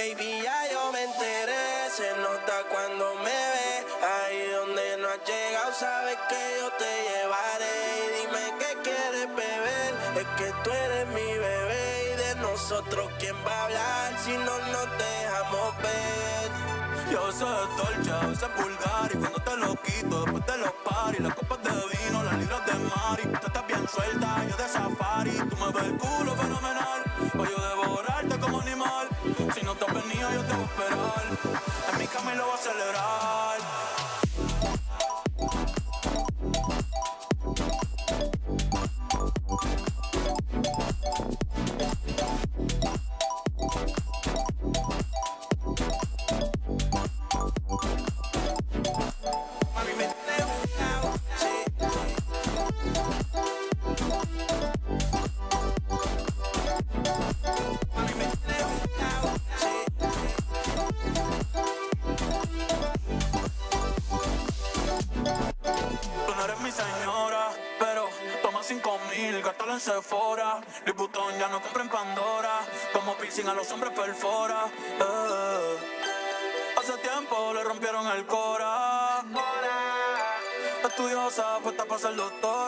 Baby, ya yo me enteré, se nota cuando me ve. Ahí donde no has llegado, sabes que yo te llevaré. Y dime qué quieres beber, es que tú eres mi bebé. Y de nosotros, ¿quién va a hablar si no nos dejamos ver? Yo sé dolce, a veces vulgar Y cuando te lo quito, después de los paris Las copas de vino, las libras de mari Tú estás bien suelta, yo de safari Tú me ves el culo fenomenal Venido, yo te voy a esperar En mi lo voy a celebrar pasarlo todo.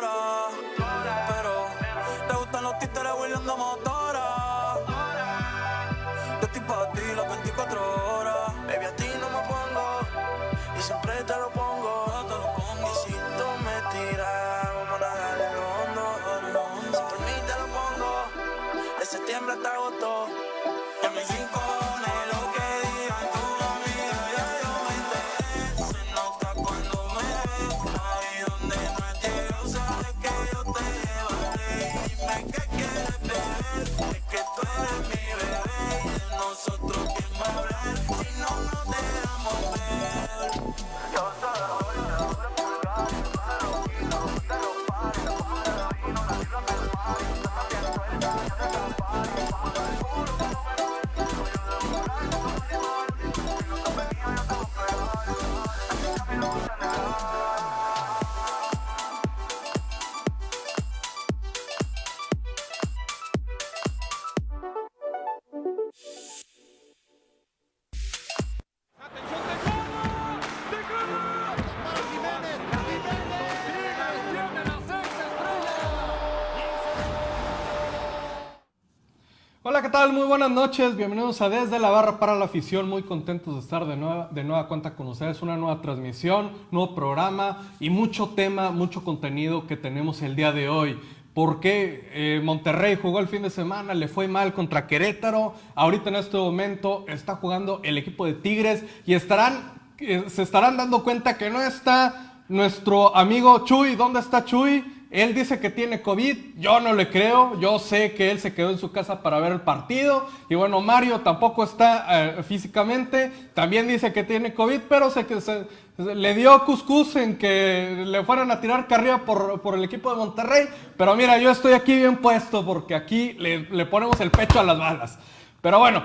Tal? Muy buenas noches. Bienvenidos a Desde la Barra para la Afición. Muy contentos de estar de nueva, de nueva cuenta con ustedes. Una nueva transmisión, nuevo programa y mucho tema, mucho contenido que tenemos el día de hoy. Porque eh, Monterrey jugó el fin de semana, le fue mal contra Querétaro. Ahorita en este momento está jugando el equipo de Tigres y estarán, eh, se estarán dando cuenta que no está nuestro amigo Chuy. ¿Dónde está Chuy? Él dice que tiene COVID, yo no le creo, yo sé que él se quedó en su casa para ver el partido y bueno, Mario tampoco está eh, físicamente, también dice que tiene COVID, pero se, se- le dio cuscús en que le fueran a tirar carrera por, por el equipo de Monterrey, pero mira, yo estoy aquí bien puesto porque aquí le, le ponemos el pecho a las balas. Pero bueno,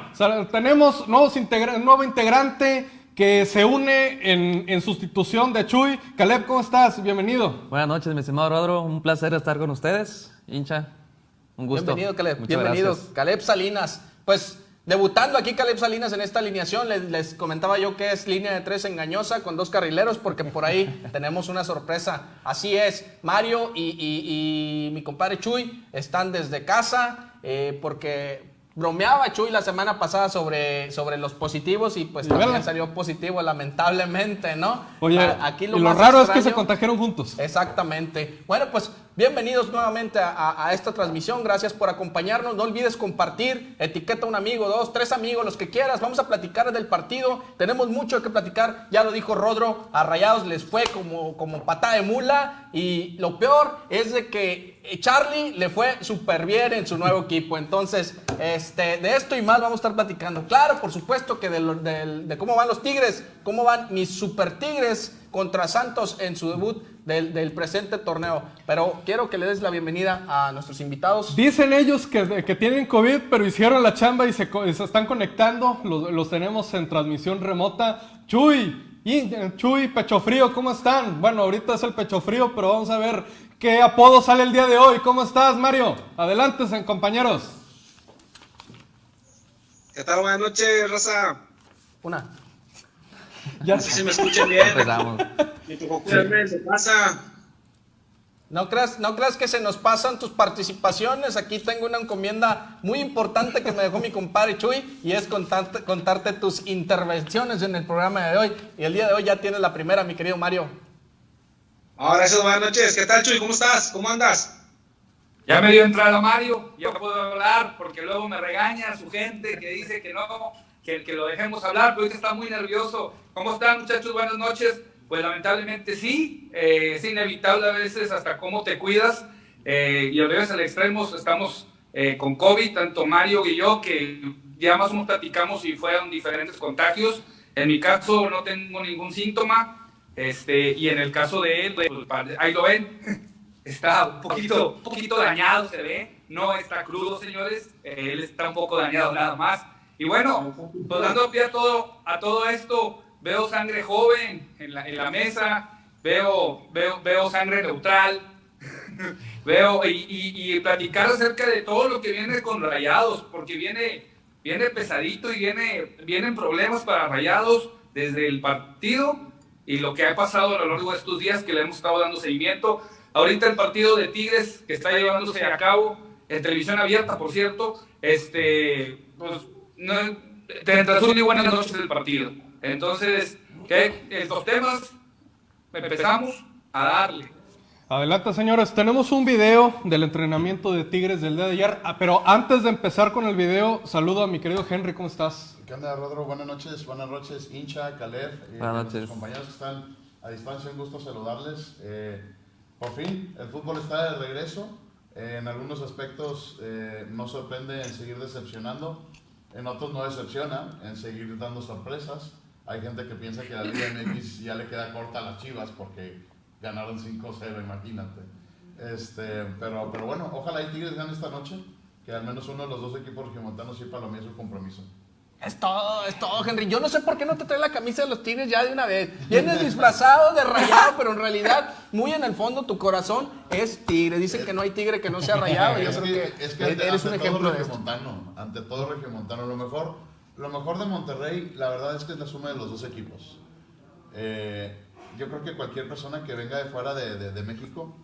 tenemos nuevos nuevo integrante que se une en, en sustitución de Chuy. Caleb, ¿cómo estás? Bienvenido. Buenas noches, mi estimado Rodro. Un placer estar con ustedes. Hincha, un gusto. Bienvenido, Caleb. Muchas Bienvenido, gracias. Caleb Salinas. Pues debutando aquí Caleb Salinas en esta alineación, les, les comentaba yo que es línea de tres engañosa con dos carrileros, porque por ahí tenemos una sorpresa. Así es, Mario y, y- y mi compadre Chuy están desde casa, eh, porque bromeaba Chuy la semana pasada sobre, sobre los positivos y pues Y también salió positivo, lamentablemente, ¿no? Oye, A- aquí y lo más raro es que se contagiaron juntos. Exactamente. Bueno, pues bienvenidos nuevamente a, a- a esta transmisión. Gracias por acompañarnos. No olvides compartir, etiqueta a un amigo, dos, tres amigos, los que quieras. Vamos a platicar del partido. Tenemos mucho que platicar. Ya lo dijo Rodro, a Rayados les fue como, como patada de mula. Y lo peor es de que Charlie le fue súper bien en su nuevo equipo. Entonces, este, de esto y más vamos a estar platicando. Claro, por supuesto que de, cómo van los Tigres, cómo van mis super Tigres contra Santos en su debut del, presente torneo. Pero quiero que le des la bienvenida a nuestros invitados. Dicen ellos que, tienen COVID, pero hicieron la chamba y se, están conectando. Los, los tenemos en transmisión remota. Chuy, Chuy, Pecho Frío, ¿cómo están? Bueno, ahorita es el Pecho Frío, pero vamos a ver qué apodo sale el día de hoy. ¿Cómo estás, Mario? Adelante, compañeros. ¿Qué tal? Buenas noches, raza. Una. Ya No sé si me escuchen bien. Empezamos. Cuidarme en su casa. No creas, no creas que se nos pasan tus participaciones. Aquí tengo una encomienda muy importante que me dejó mi compadre Chuy y es contarte, contarte tus intervenciones en el programa de hoy. Y el día de hoy ya tienes la primera, mi querido Mario. Ah, gracias, buenas noches. ¿Qué tal, Chuy? ¿Cómo estás? ¿Cómo andas? Ya me dio entrada Mario, ya puedo hablar porque luego me regaña su gente que dice que no, que, que lo dejemos hablar, pero ahorita está muy nervioso. ¿Cómo están muchachos? Buenas noches. Pues lamentablemente sí, eh, es inevitable a veces hasta cómo te cuidas eh, y veces al extremo estamos eh, con COVID, tanto Mario y yo, que ya más o menos platicamos y fueron diferentes contagios. En mi caso no tengo ningún síntoma este, y en el caso de él, pues, ahí lo ven, está un poquito, un poquito dañado, se ve. No está crudo, señores. Él está un poco dañado nada más. Y bueno, pues dando pie a todo, a todo esto, veo sangre joven en la, en la mesa, veo, veo, veo sangre neutral, veo y, y- y platicar acerca de todo lo que viene con Rayados, porque viene, viene pesadito y viene, vienen problemas para Rayados desde el partido y lo que ha pasado a lo largo de estos días que le hemos estado dando seguimiento. Ahorita el partido de Tigres que está llevándose a cabo en televisión abierta, por cierto, este, pues, no, transmite buenas noches del partido. Entonces, ¿qué? Estos temas, empezamos a darle. Adelante, señores. Tenemos un video del entrenamiento de Tigres del día de ayer. Ah, pero antes de empezar con el video, saludo a mi querido Henry. ¿Cómo estás? ¿Qué onda, Rodro? Buenas noches, buenas noches, hincha, Caleb, eh, Buenas noches. compañeros que están a distancia, un gusto saludarles. Eh, por fin, el fútbol está de regreso. Eh, en algunos aspectos eh, nos sorprende en seguir decepcionando, en otros no decepciona, en seguir dando sorpresas. Hay gente que piensa que la Liga MX ya le queda corta a las Chivas porque ganaron 5-0, imagínate. Este, pero, pero bueno, ojalá y Tigres gane esta noche, que al menos uno de los dos equipos regiomontanos sí para lo su compromiso. Es todo, es todo, Henry. Yo no sé por qué no te trae la camisa de los Tigres ya de una vez. Vienes disfrazado de rayado, pero en realidad, muy en el fondo, tu corazón es tigre. Dicen que no hay tigre que no sea rayado. Yo es creo que, que, es que ante, eres un ante ejemplo todo de esto. regiomontano, ante todo regiomontano, lo mejor, lo mejor de Monterrey, la verdad es que es la suma de los dos equipos. Eh, yo creo que cualquier persona que venga de fuera de, de- de México,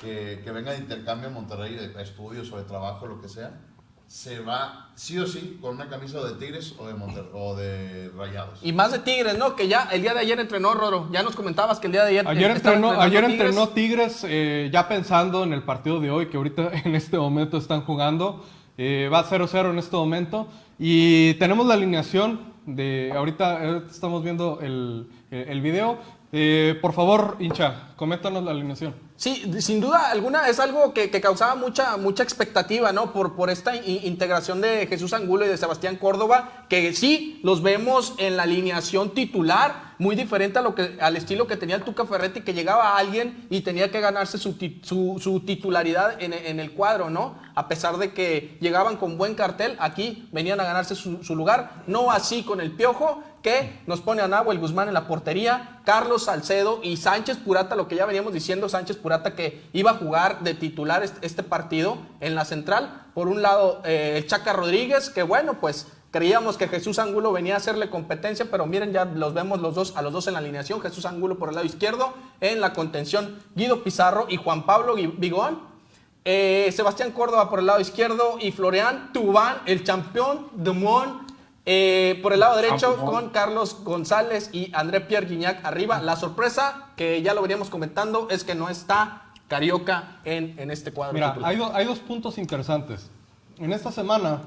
que, que venga de intercambio en Monterrey, de estudios o de trabajo, lo que sea, se va sí o sí con una camisa de Tigres o de, Monter- o de Rayados. Y más de Tigres, ¿no? Que ya el día de ayer entrenó Roro. Ya nos comentabas que el día de ayer. Ayer eh, entrenó, ayer Tigres. entrenó Tigres, eh, ya pensando en el partido de hoy, que ahorita en este momento están jugando. Eh, va 0-0 en este momento. Y tenemos la alineación de. Ahorita eh, estamos viendo el, el- el video. Eh, por favor, hincha, coméntanos la alineación. Sí, sin duda alguna es algo que, que causaba mucha, mucha expectativa, ¿no? Por, por esta integración de Jesús Angulo y de Sebastián Córdoba, que sí los vemos en la alineación titular, muy diferente a lo que, al estilo que tenía el Tuca Ferretti, que llegaba alguien y tenía que ganarse su, su, titularidad en, en el cuadro, ¿no? A pesar de que llegaban con buen cartel, aquí venían a ganarse su, su lugar, no así con el Piojo, que nos pone a Nahuel Guzmán en la portería, Carlos Salcedo y Sánchez Purata, lo que ya veníamos diciendo, Sánchez Purata que iba a jugar de titular este, este partido en la central. Por un lado, eh, el Chaca Rodríguez, que bueno, pues creíamos que Jesús Angulo venía a hacerle competencia, pero miren, ya los vemos los dos, a los dos en la alineación, Jesús Angulo por el lado izquierdo, en la contención Guido Pizarro y Juan Pablo Vigón. Eh, Sebastián Córdoba por el lado izquierdo y Florian Tubán, el campeón de Mon, eh, por el lado derecho con Carlos González y André Pierre Guignac arriba. La sorpresa, que ya lo veníamos comentando, es que no está Carioca en, en este cuadro. Mira, hay, do- hay dos puntos interesantes. En esta semana,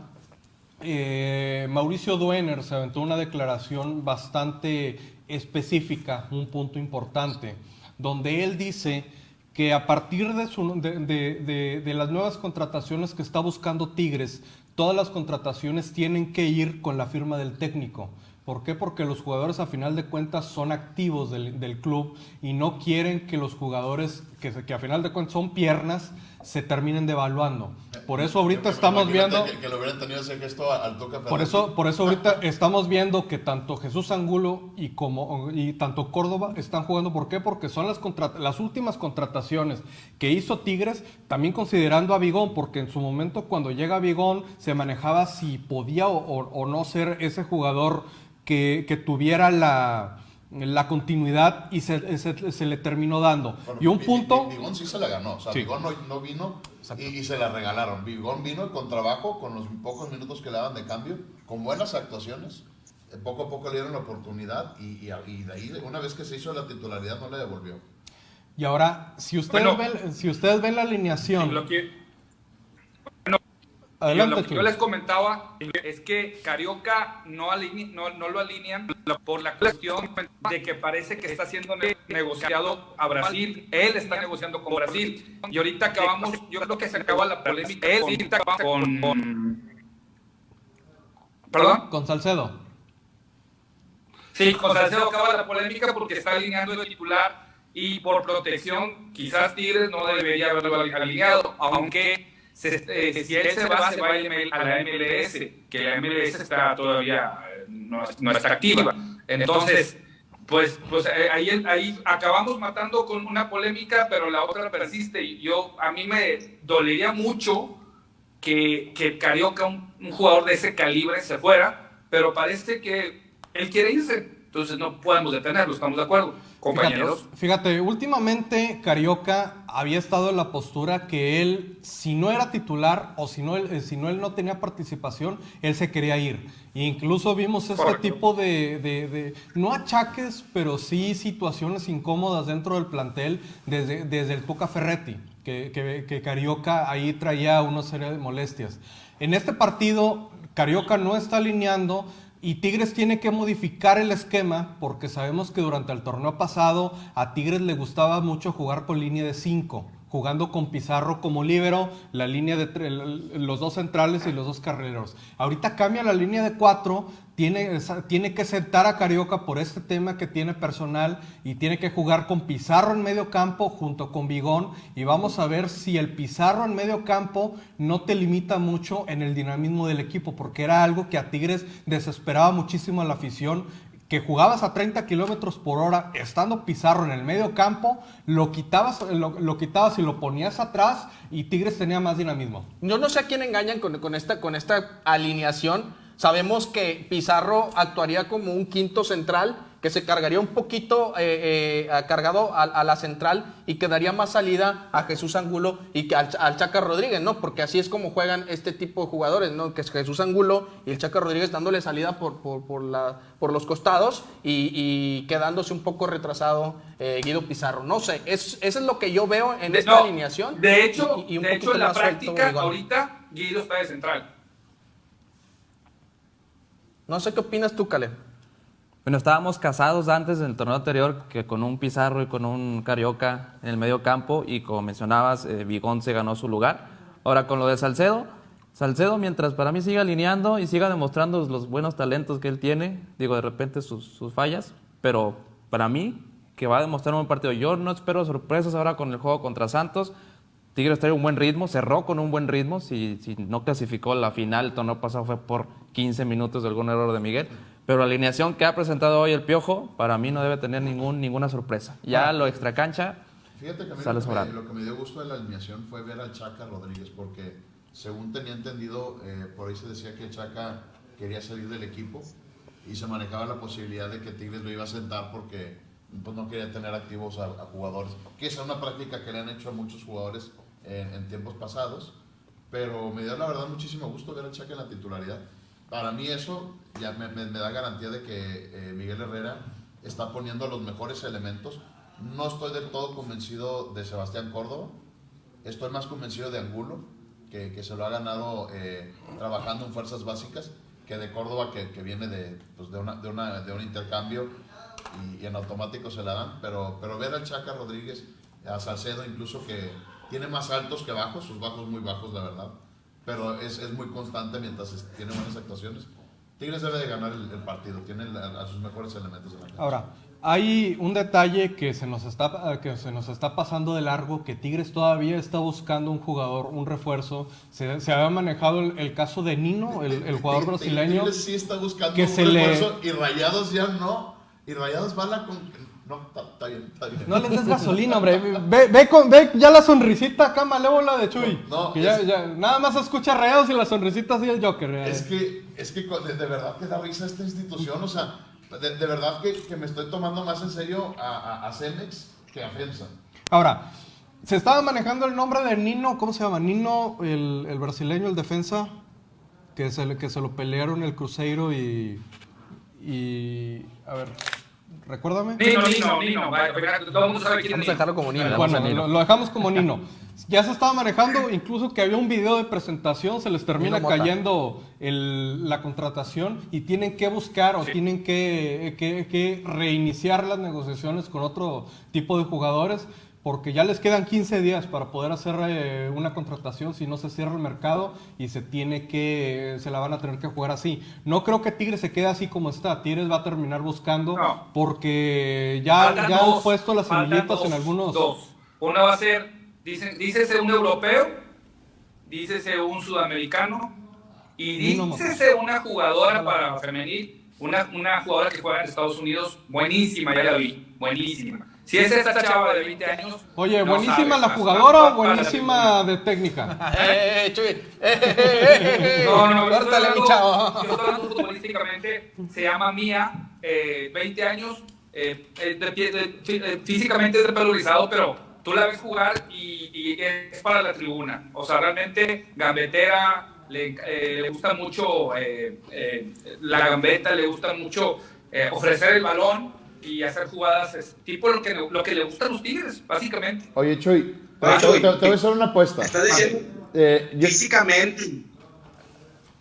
eh, Mauricio Duener se aventó una declaración bastante específica, un punto importante, donde él dice que a partir de, las nuevas contrataciones que está buscando Tigres, todas las contrataciones tienen que ir con la firma del técnico. ¿Por qué? Porque los jugadores a final de cuentas son activos del, club y no quieren que los jugadores, que que a final de cuentas son piernas, se terminen devaluando. Por eso ahorita estamos viendo... Que, que le hubieran tenido ese gesto a- al Tuca Por eso, por eso ahorita estamos viendo que tanto Jesús Angulo y como y tanto Córdoba están jugando. ¿Por qué? Porque son las las últimas contrataciones que hizo Tigres, también considerando a Vigón, porque en su momento cuando llega Vigón se manejaba si podía o, o- o no ser ese jugador que, que tuviera la, la continuidad y se, se- se le terminó dando. Bueno, y un punto... Vi- Vigón sí se la ganó. O sea, Sí. Vigón no, no vino y, y se la regalaron. Vigón vino con trabajo, con los pocos minutos que le daban de cambio, con buenas actuaciones. Eh, Poco a poco le dieron la oportunidad y, y- y de ahí, una vez que se hizo la titularidad, no le devolvió. Y ahora, si ustedes, Bueno. ven, si ustedes ven la alineación... Lo que, Adelante, lo que yo les comentaba es que Carioca no, aline- no, no lo alinean por la cuestión de que parece que está siendo ne- negociado a Brasil. Él está negociando con Brasil. Y ahorita acabamos, yo creo que se acaba la polémica. Él con. con- ¿Perdón? Con Salcedo. Sí, con Salcedo acaba la polémica porque está alineando el titular y por protección quizás Tigres no debería haberlo alineado, aunque se- eh, si él se va, se va a la MLS, que la MLS está todavía, eh, no, no está activa. Entonces, pues, pues eh, ahí, ahí acabamos matando con una polémica, pero la otra persiste. Y yo, a mí me dolería mucho que, que Carioca, un, un jugador de ese calibre, se fuera, pero parece que él quiere irse, entonces no podemos detenerlo, ¿estamos de acuerdo, compañeros? Fíjate, fíjate, últimamente Carioca había estado en la postura que él, si no era titular o si no, él, eh, si no él no tenía participación, él se quería ir. E incluso vimos este Correcto. tipo de, de- de- no achaques, pero sí situaciones incómodas dentro del plantel desde, desde el Tuca Ferretti, que, que, que Carioca ahí traía una serie de molestias. En este partido, Carioca no está alineando. Y Tigres tiene que modificar el esquema porque sabemos que durante el torneo pasado a Tigres le gustaba mucho jugar con línea de 5, jugando con Pizarro como líbero, la línea de los dos centrales y los dos carrileros. Ahorita cambia la línea de 4, tiene, tiene que sentar a Carioca por este tema que tiene personal y tiene que jugar con Pizarro en medio campo junto con Vigón y vamos a ver si el Pizarro en medio campo no te limita mucho en el dinamismo del equipo porque era algo que a Tigres desesperaba muchísimo a la afición que jugabas a 30 kilómetros por hora estando Pizarro en el medio campo, lo quitabas, lo, quitabas y lo ponías atrás y Tigres tenía más dinamismo. Yo no sé a quién engañan con esta, con esta alineación. Sabemos que Pizarro actuaría como un quinto central, que se cargaría un poquito eh, eh, cargado a, a la central y que daría más salida a Jesús Angulo y que al, al Chaca Rodríguez, ¿no? Porque así es como juegan este tipo de jugadores, ¿no? Que es Jesús Angulo y el Chaca Rodríguez dándole salida por, por, por, la, por los costados y, y quedándose un poco retrasado eh, Guido Pizarro. No sé, es, eso es lo que yo veo en De- esta no, alineación. De hecho, y- y un de hecho poquito en la suelto práctica, ahorita Guido está de central. No sé qué opinas tú, Caleb. Bueno, estábamos casados antes del torneo anterior que con un Pizarro y con un Carioca en el medio campo y como mencionabas, eh, se ganó su lugar. Ahora con lo de Salcedo, Salcedo mientras para mí siga alineando y siga demostrando los buenos talentos que él tiene, digo de repente sus, sus fallas, pero para mí que va a demostrar un buen partido. Yo no espero sorpresas ahora con el juego contra Santos. Tigres trae un buen ritmo, cerró con un buen ritmo. Si, si no clasificó la final, el torneo pasado fue por 15 minutos de algún error de Miguel. Pero la alineación que ha presentado hoy el Piojo, para mí no debe tener ningún, ninguna sorpresa. Ya lo extracancha, Fíjate que a mí Sale lo que, me, lo que me dio gusto de la alineación fue ver al Chaca Rodríguez, porque según tenía entendido, eh, por ahí se decía que Chaca quería salir del equipo y se manejaba la posibilidad de que Tigres lo iba a sentar porque pues, no quería tener activos a, a jugadores, que esa es una práctica que le han hecho a muchos jugadores en, en tiempos pasados, pero me dio la verdad muchísimo gusto ver al Chaca en la titularidad. Para mí eso ya me, da garantía de que eh, Miguel Herrera está poniendo los mejores elementos. No estoy del todo convencido de Sebastián Córdoba, estoy más convencido de Angulo, que, que se lo ha ganado eh, trabajando en fuerzas básicas, que de Córdoba, que, que viene de, pues, de, una, de, un intercambio y, en automático se la dan. Pero, pero ver al Chaca Rodríguez, a Salcedo incluso, que tiene más altos que bajos, sus bajos muy bajos, la verdad, pero es, es muy constante mientras tiene buenas actuaciones. Tigres debe de ganar el, el partido, tiene a sus mejores elementos en la cancha. Ahora, hay un detalle que se nos está que se nos está pasando de largo, que Tigres todavía está buscando un jugador, un refuerzo. Se, se había manejado el, el caso de Nino, el, el jugador brasileño. Tigres sí está buscando que un se le- refuerzo y Rayados ya no. Y Rayados va a la... con- No, está, está bien, está bien. No les des gasolina, hombre. Ve, ve, con, ve ya la sonrisita acá malévola de Chuy. No, Que ya- es- ya- nada más escucha rayados y la sonrisita así el Joker. eh. Es que, es que de, de verdad que da risa esta institución, o sea, de, de verdad que, que me estoy tomando más en serio a, a, a Cemex que a FEMSA. Ahora, se estaba manejando el nombre de Nino, ¿cómo se llama? Nino, el, el brasileño, el defensa, que se, le- que se lo pelearon el Cruzeiro y. Y. A ver, recuérdame. Nino, Nino, Nino. Todo el mundo sabe quién es Vamos a dejarlo como Nino. Bueno, lo, lo dejamos como Nino. Ya se estaba manejando, incluso que había un video de presentación, se les termina Nino cayendo el- la contratación y tienen que buscar o tienen que, que- que reiniciar las negociaciones con otro tipo de jugadores porque ya les quedan 15 días para poder hacer eh, una contratación si no se cierra el mercado y se tiene que se la van a tener que jugar así. No creo que Tigres se quede así como está. Tigres va a terminar buscando No. porque ya, Faltan ya han puesto las semillitas en algunos Dos. Una va a ser, dicen, dícese un europeo, dícese un sudamericano y dícese una jugadora para femenil, una, una jugadora que juega en Estados Unidos, buenísima, ya la vi, buenísima. Si es esta chava de 20 años. Oye, no buenísima sabes, la más- jugadora o buenísima de técnica. ¡Eh, eh, Chuy! ¡Eh, eh, eh, eh, eh! No, no, Córtale, mi chavo. Yo estoy hablando futbolísticamente, se llama Mía, eh, 20 años, eh, eh, de de- fí- eh, físicamente es de pelo rizado, pero tú la ves jugar y, y es para la tribuna. O sea, realmente gambetera, le, eh, le gusta mucho eh, eh, la gambeta, le gusta mucho eh, ofrecer el balón y hacer jugadas, es tipo lo que, lo que le gustan los Tigres, básicamente. Oye, Chuy, te, Oye, te- Chuy. te- te voy a hacer una apuesta. Estás diciendo Eh, yo- físicamente.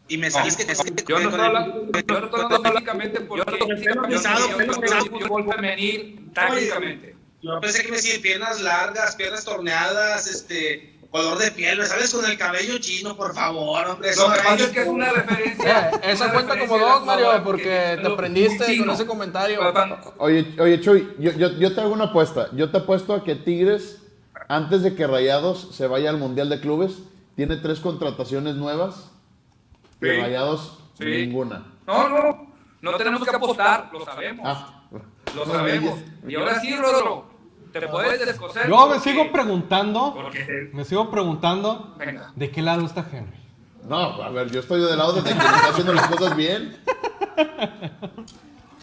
Y me sales que te Yo no estoy hablando, yo no estoy hablando físicamente porque yo, pelo yo, pesado, yo- fútbol femenil tácticamente. Pensé que me decía piernas largas, piernas torneadas, este, color de piel, ¿me sabes? Con el cabello chino, por favor, hombre. Lo que eso- pasa es que es una referencia. Eh, eso una cuenta referencia como dos, Mario, porque te prendiste con ese comentario. Oye, oye Chuy, yo, yo, yo te hago una apuesta. Yo te apuesto a que Tigres, antes de que Rayados se vaya al Mundial de Clubes, tiene tres contrataciones nuevas. Y Sí. Rayados, Sí. ninguna. No, no, no tenemos que apostar, lo sabemos. Ah, Lo sabemos. Y ahora sí, Rodro, te puedes descoser. Yo me sigo preguntando, Porque me sigo preguntando, Venga. ¿de qué lado está Henry? no, a ver, yo estoy del lado de quien está haciendo las cosas bien.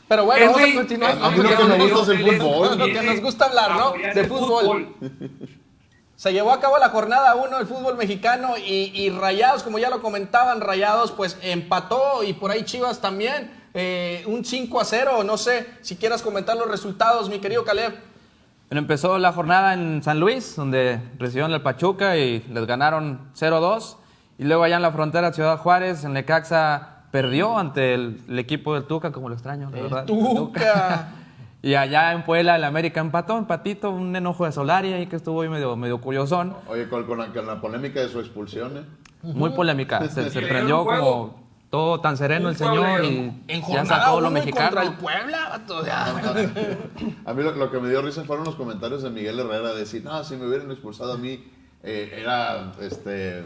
Pero bueno, vamos a Henry- continuar. A mí lo que me gusta es el Henry- fútbol. Lo que nos gusta hablar, ¿no? De fútbol. Se llevó a cabo la jornada 1 del fútbol mexicano y, y Rayados, como ya lo comentaban, Rayados pues empató y por ahí Chivas también. eh, un 5 a 0, no sé si quieras comentar los resultados, mi querido Caleb. Bueno, empezó la jornada en San Luis, donde recibieron el Pachuca y les ganaron 0-2. Y luego allá en la frontera Ciudad Juárez, en Necaxa, perdió ante el, el equipo del Tuca, como lo extraño, la verdad. Tuca. Y allá en Puebla el América empató, empatito, un enojo de Solari ahí que estuvo ahí medio, medio curiosón. Oye, con, con la, con la polémica de su expulsión, ¿eh? Muy polémica. Se, se prendió como todo tan sereno el señor y En ya sacó lo 1 y mexicano. contra el Puebla. vato, ya. A mí lo, lo que me dio risa fueron los comentarios de Miguel Herrera de decir, no, si me hubieran expulsado a mí, eh, era, este,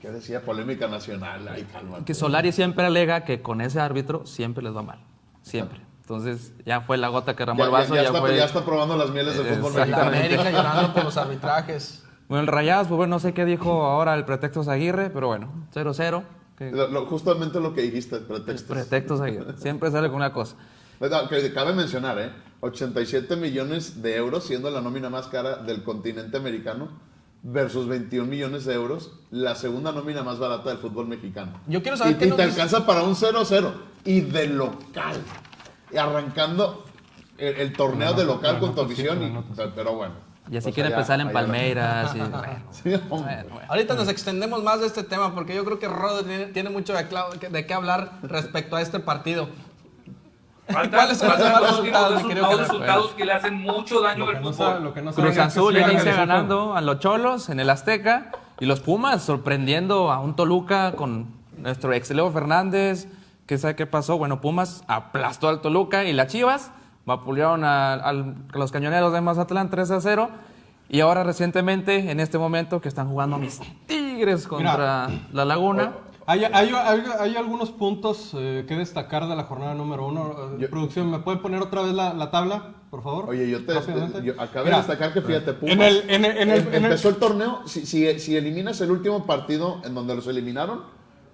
¿qué decía? Polémica nacional. Ay, calma. Que Solari siempre alega que con ese árbitro siempre les va mal. Siempre. Entonces ya fue la gota que ramó Ya, el ya- vaso. ya Ya, está, fue... ya está probando las mieles del fútbol mexicano. América llorando por los arbitrajes. Bueno, el Rayados, pues bueno, no sé qué dijo ahora el pretexto Aguirre, pero bueno, 0-0. Que- Lo- lo- justamente lo que dijiste, pretextos. Pretextos Aguirre. Siempre sale con una cosa. No, que cabe mencionar, ¿eh? 87 millones de euros, siendo la nómina más cara del continente americano, versus 21 millones de euros, la segunda nómina más barata del fútbol mexicano. Yo quiero saber y, qué y nos te dice- alcanza para un 0-0. Y de local. Y arrancando el, el torneo de local con tu sí, afición. pero bueno. Y así Pues quiere allá- empezar en Palmeiras. Y, bueno, Sí, hombre. bueno, bueno. Ahorita nos extendemos más de este tema porque yo creo que Rodo tiene, tiene mucho de, qué hablar respecto a este partido. ¿Cuáles son los resultados, resultados que le hacen mucho daño al no fútbol. Cruz es que Azul inicia ganando a los Cholos en el Azteca y los Pumas sorprendiendo a un Toluca con nuestro ex Leo Fernández. ¿Qué sabe qué pasó? Bueno, Pumas aplastó al Toluca y las Chivas vapulearon a, los cañoneros de Mazatlán 3 a 0. Y ahora recientemente, en este momento, que están jugando mis Tigres contra la Laguna. Hay, hay- hay- hay algunos puntos eh, que destacar de la jornada número uno. Eh, Yo- Producción, ¿me pueden poner otra vez la, la tabla, por favor? Oye, yo te, Rápidamente. yo acabo Mira, de destacar que fíjate, Pumas en el- en el- en el- em- en el- empezó el torneo, si, si, si eliminas el último partido en donde los eliminaron,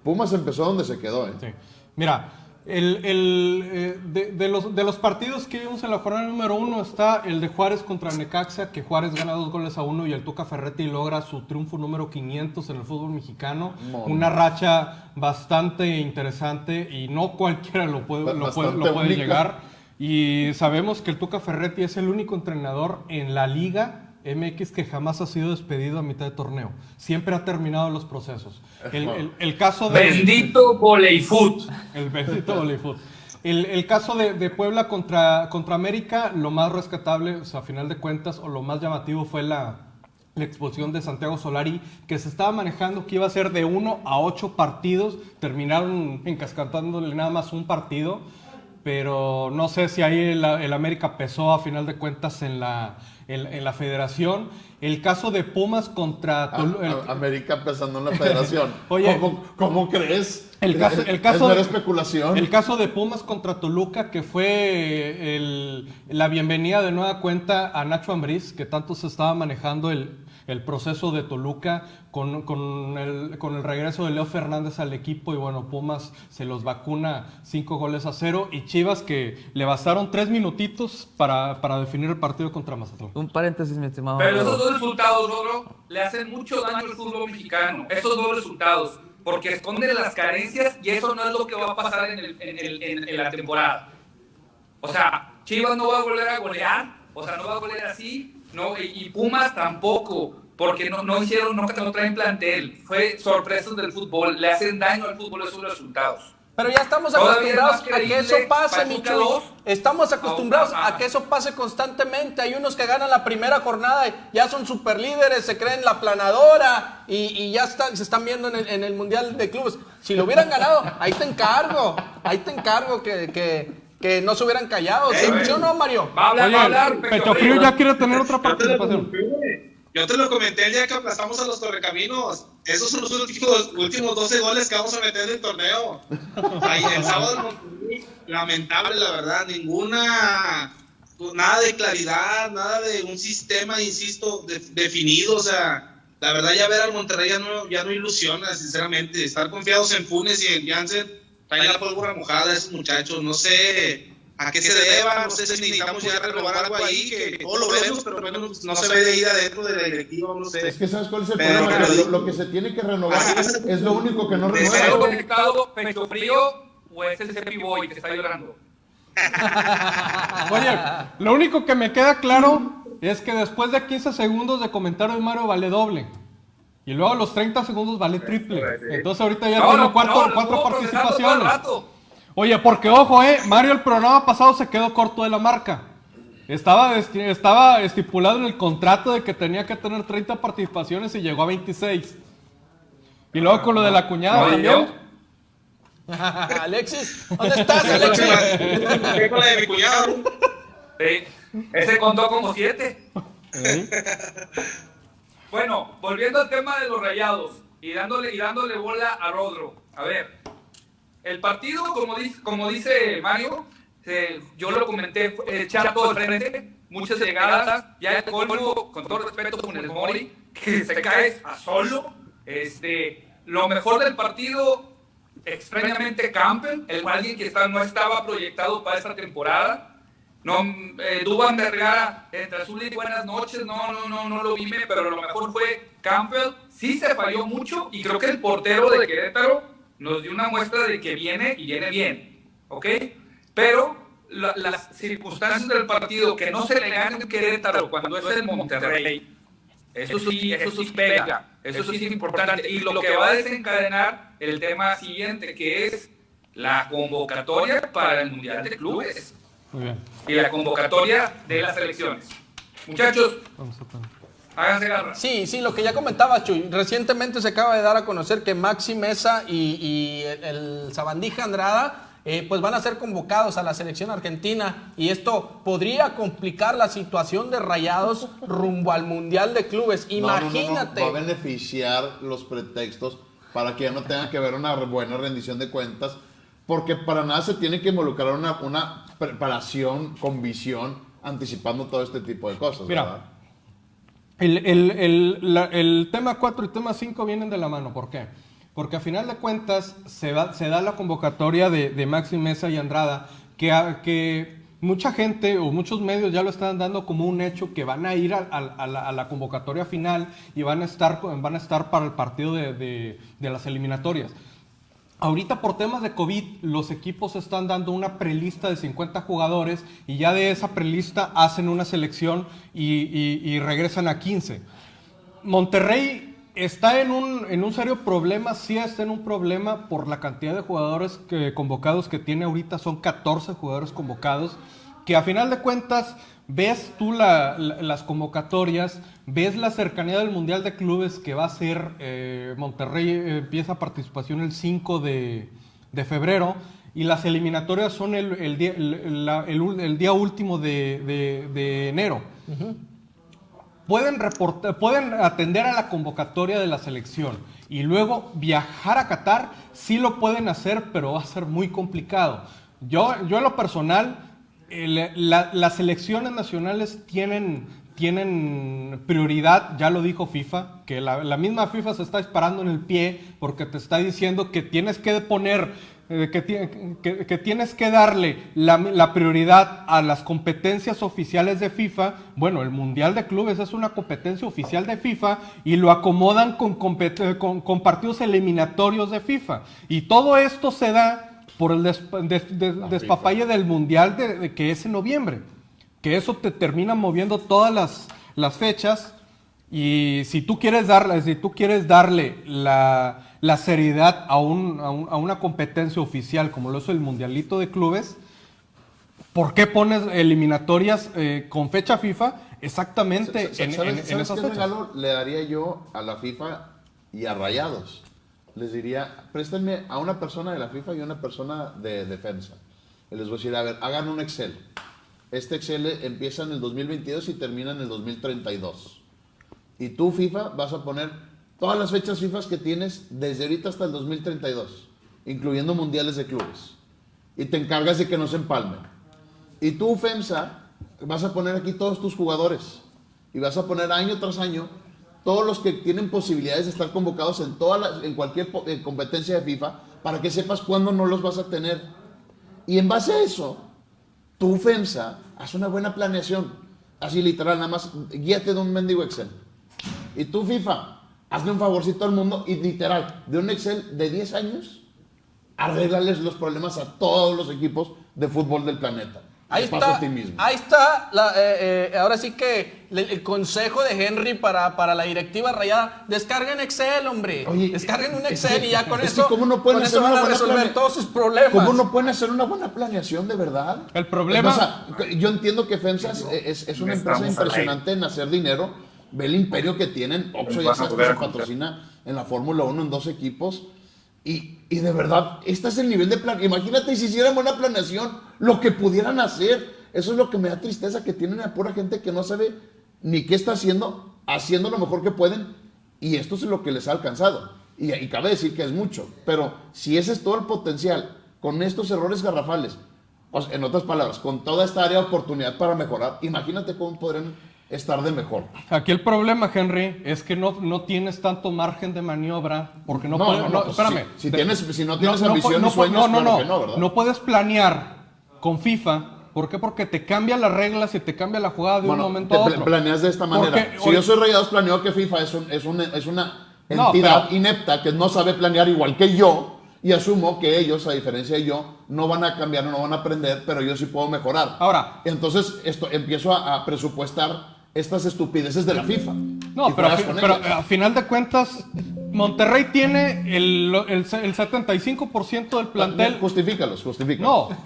Pumas empezó donde se quedó, ¿eh? Sí. Mira, el, el, eh, de, de los, de los partidos que vimos en la jornada número uno está el de Juárez contra Necaxa, que Juárez gana dos goles a uno y el Tuca Ferretti logra su triunfo número 500 en el fútbol mexicano. Mon. Una racha bastante interesante y no cualquiera lo puede, lo puede, lo llegar. Y sabemos que el Tuca Ferretti es el único entrenador en la liga MX que jamás ha sido despedido a mitad de torneo. Siempre ha terminado los procesos. El, el- el caso de... Bendito voleifoot. El bendito voleibol. El, el caso de, de Puebla contra, contra América, lo más rescatable, o sea, a final de cuentas, o lo más llamativo fue la, la expulsión de Santiago Solari, que se estaba manejando que iba a ser de uno a ocho partidos, terminaron encascatándole nada más un partido, pero no sé si ahí el, el América pesó a final de cuentas en la, en, en la federación. El caso de Pumas contra... A- Tolu- el- a- América empezando en la federación. Oye. ¿Cómo, cómo crees? El caso, Es- el caso, es de- especulación. El caso de Pumas contra Toluca, que fue el- la bienvenida de nueva cuenta a Nacho Ambriz, que tanto se estaba manejando el, el proceso de Toluca con, con el, con el regreso de Leo Fernández al equipo. Y bueno, Pumas se los vacuna cinco goles a cero. Y Chivas, que le bastaron tres minutitos para, para definir el partido contra Mazatlán. Un paréntesis, mi estimado. Pero esos dos resultados, Rodro, le hacen mucho daño al fútbol mexicano. Esos dos resultados. Porque esconden las carencias y eso no es lo que va a pasar en, el- en el- en- la temporada. O sea, Chivas no va a volver a golear. O sea, no va a golear así. No, y, Pumas tampoco. Porque no, no hicieron, no, no traen plantel. Fue sorpresas del fútbol. Le hacen daño al fútbol esos resultados. Pero ya estamos acostumbrados a que eso pase, dos, Estamos acostumbrados a que eso pase constantemente. Hay unos que ganan la primera jornada y ya son super líderes, se creen la planadora y, y ya están, se están viendo en el, en el Mundial de Clubes. Si lo hubieran ganado, ahí te encargo. Ahí te encargo que, que, que no se hubieran callado. ¿Sí, ¿Sí o no, Mario? Va a hablar, va a hablar. Oye, Pecho Frío ya quiere tener otra participación. Yo te lo comenté el día que aplastamos a los Correcaminos. Esos son los últimos, últimos 12 goles que vamos a meter en el torneo. Ahí, el sábado, lamentable, la verdad. Ninguna, pues, nada de claridad, nada de un sistema, insisto, de- definido. O sea, la verdad, ya ver al Monterrey ya no, ya no ilusiona, sinceramente. Estar confiados en Funes y en Janssen, traen la pólvora mojada esos muchachos. No sé a qué se deba, no sé si necesitamos ya renovar algo ahí, que todos lo vemos, pero pues, no se ve de ahí de adentro de la directiva, no sé. Es que ¿sabes cuál es el Pero- problema? pero- lo, lo que se tiene que renovar es. es lo único que no De ¿Está renueva. conectado Pecho Frío o es el Cepi Boy que está llorando? Oye, lo único que me queda claro es que después de 15 segundos de comentario de Mario vale doble. Y luego a los 30 segundos vale triple. Entonces ahorita ya No, tengo no, cuatro, no, cuatro participaciones. Oye, porque ojo, eh, Mario el programa pasado se quedó corto de la marca. Estaba, estaba estipulado en el contrato de que tenía que tener 30 participaciones y llegó a 26. Y luego con lo de la cuñada No, ¿y también. Alexis, ¿dónde estás, Alexis? ¿Qué con la de mi cuñado? Sí, ese contó como siete. ¿Eh? Bueno, volviendo al tema de los rayados y dándole, y dándole bola a Rodro. A ver, el partido, como dice, como dice Mario, eh, yo lo comenté, fue echar todo el frente, muchas llegadas, ya el colmo, con todo respeto, con el Mori, que se cae a solo. Este, lo mejor del partido, extrañamente Campbell, el alguien que está, no estaba proyectado para esta temporada. No, eh, Dubán Vergara, entre azul y buenas noches, no, no, no, no lo vi, pero lo mejor fue Campbell. Sí se falló mucho y creo que el portero de Querétaro nos dio una muestra de que viene y viene bien, ¿ok? Pero la- las circunstancias del partido, que no se le gane en Querétaro cuando es el Monterrey, eso sí, eso sí pega, eso sí es importante. Y lo que va a desencadenar el tema siguiente, que es la convocatoria para el Mundial de Clubes y la convocatoria de las elecciones. Muchachos, Garra. Sí, sí, lo que ya comentaba, Chuy. Recientemente se acaba de dar a conocer que Maxi Mesa y, y el, el Sabandija Andrada eh, pues van a ser convocados a la selección argentina y esto podría complicar la situación de Rayados rumbo al Mundial de Clubes. No, no, no, no, Imagínate. Va a beneficiar los pretextos para que ya no tenga que haber una buena rendición de cuentas, porque para nada se tiene que involucrar una, una preparación con visión, anticipando todo este tipo de cosas. Mira, ¿verdad? El, el- el- la- el tema 4 y tema 5 vienen de la mano. ¿Por qué? Porque a final de cuentas se, da la convocatoria de, de Maxi y Andrada, que, que mucha gente o muchos medios ya lo están dando como un hecho que van a ir a, la, convocatoria final y van a estar, van a estar para el partido de- de las eliminatorias. Ahorita por temas de COVID, los equipos están dando una prelista de 50 jugadores y ya de esa prelista hacen una selección y, regresan a 15. Monterrey está en un, en un serio problema, sí está en un problema por la cantidad de jugadores que- convocados que tiene ahorita, son 14 jugadores convocados, que a final de cuentas ves tú la- la- las convocatorias, ves la cercanía del Mundial de Clubes que va a ser, eh, Monterrey eh, empieza participación el 5 de, de febrero y las eliminatorias son el, el día, el- la- el ul- el día último de, de- de enero pueden, reportar, pueden atender a la convocatoria de la selección y luego viajar a Qatar, sí lo pueden hacer, pero va a ser muy complicado. Yo, yo en lo personal, las selecciones nacionales tienen, tienen prioridad, ya lo dijo FIFA, que la, misma FIFA se está disparando en el pie porque te está diciendo que tienes que poner eh, que, ti- que- que tienes que darle la, prioridad a las competencias oficiales de FIFA. Bueno, el Mundial de Clubes es una competencia oficial de FIFA y lo acomodan con, eh, con- con partidos eliminatorios de FIFA. Y todo esto se da por el des- des- despapalle del Mundial de, de que es en noviembre. Que eso te termina moviendo todas las, las fechas. Y si tú quieres darle, si tú quieres darle la, la seriedad a, un- a un- a una competencia oficial como lo es el Mundialito de Clubes, ¿por qué pones eliminatorias eh, con fecha FIFA exactamente en, ¿Sabes, en- en esas fechas? le daría yo a la FIFA y a Rayados? Les diría, préstenme a una persona de la FIFA y una persona de defensa. Y les voy a decir, a ver, hagan un Excel. Este Excel empieza en el 2022 y termina en el 2032. Y tú, FIFA, vas a poner todas las fechas FIFA que tienes desde ahorita hasta el 2032, incluyendo mundiales de clubes. Y te encargas de que no se empalmen. Y tú, FEMSA, vas a poner aquí todos tus jugadores. Y vas a poner año tras año todos los que tienen posibilidades de estar convocados en, todas las- en cualquier competencia de FIFA para que sepas cuándo no los vas a tener. Y en base a eso, tú, FEMSA, haz una buena planeación. Así literal, nada más guíate de un mendigo Excel. Y tú, FIFA, hazle un favorcito al mundo y literal, de un Excel de 10 años, arréglales los problemas a todos los equipos de fútbol del planeta. Ahí está, a ti mismo. ahí está la- eh, eh, ahora sí que le- el consejo de Henry para, para la directiva rayada. Descarguen Excel, hombre. Oye, Descarguen un es Excel que- y ya con es eso, ¿cómo no pueden con hacer eso van una a buena resolver plane- todos sus problemas. ¿Cómo no pueden hacer una buena planeación de verdad? El problema- O sea, yo entiendo que FEMSA es, es- es una empresa impresionante en hacer dinero. Ve el imperio que tienen. Oxxo ya sabes que se patrocina en la Fórmula 1 en dos equipos. Y, y de verdad, este es el nivel de plan. Imagínate si hicieran buena planeación, lo que pudieran hacer. Eso es lo que me da tristeza, que tienen a pura gente que no sabe ni qué está haciendo, haciendo lo mejor que pueden. Y esto es lo que les ha alcanzado. Y, y cabe decir que es mucho. Pero si ese es todo el potencial, con estos errores garrafales, en otras palabras, con toda esta área de oportunidad para mejorar, imagínate cómo podrían estar de mejor. Aquí el problema, Henry, es que no, no tienes tanto margen de maniobra porque no, No, puedes. no, no, no, pues, espérame. si- si De- tienes- si no tienes ambición no, y sueños, no, no, claro no, que no, ¿verdad? no puedes planear con FIFA. ¿Por qué? Porque te cambia las reglas y te cambia la jugada de Bueno, un momento te a otro. planeas de esta manera. Porque si hoy- yo soy Rayados, planeo que FIFA es, un- es, un- es una No, entidad pero- inepta que no sabe planear igual que yo y asumo que ellos, a diferencia de yo, no van a cambiar, no van a aprender, pero yo sí puedo mejorar. Ahora- Entonces esto, empiezo a, a presupuestar estas estupideces de la FIFA. No, pero, a, pero final de cuentas, Monterrey tiene el, el, el 75% del plantel. Justifícalos, justifícalos. No,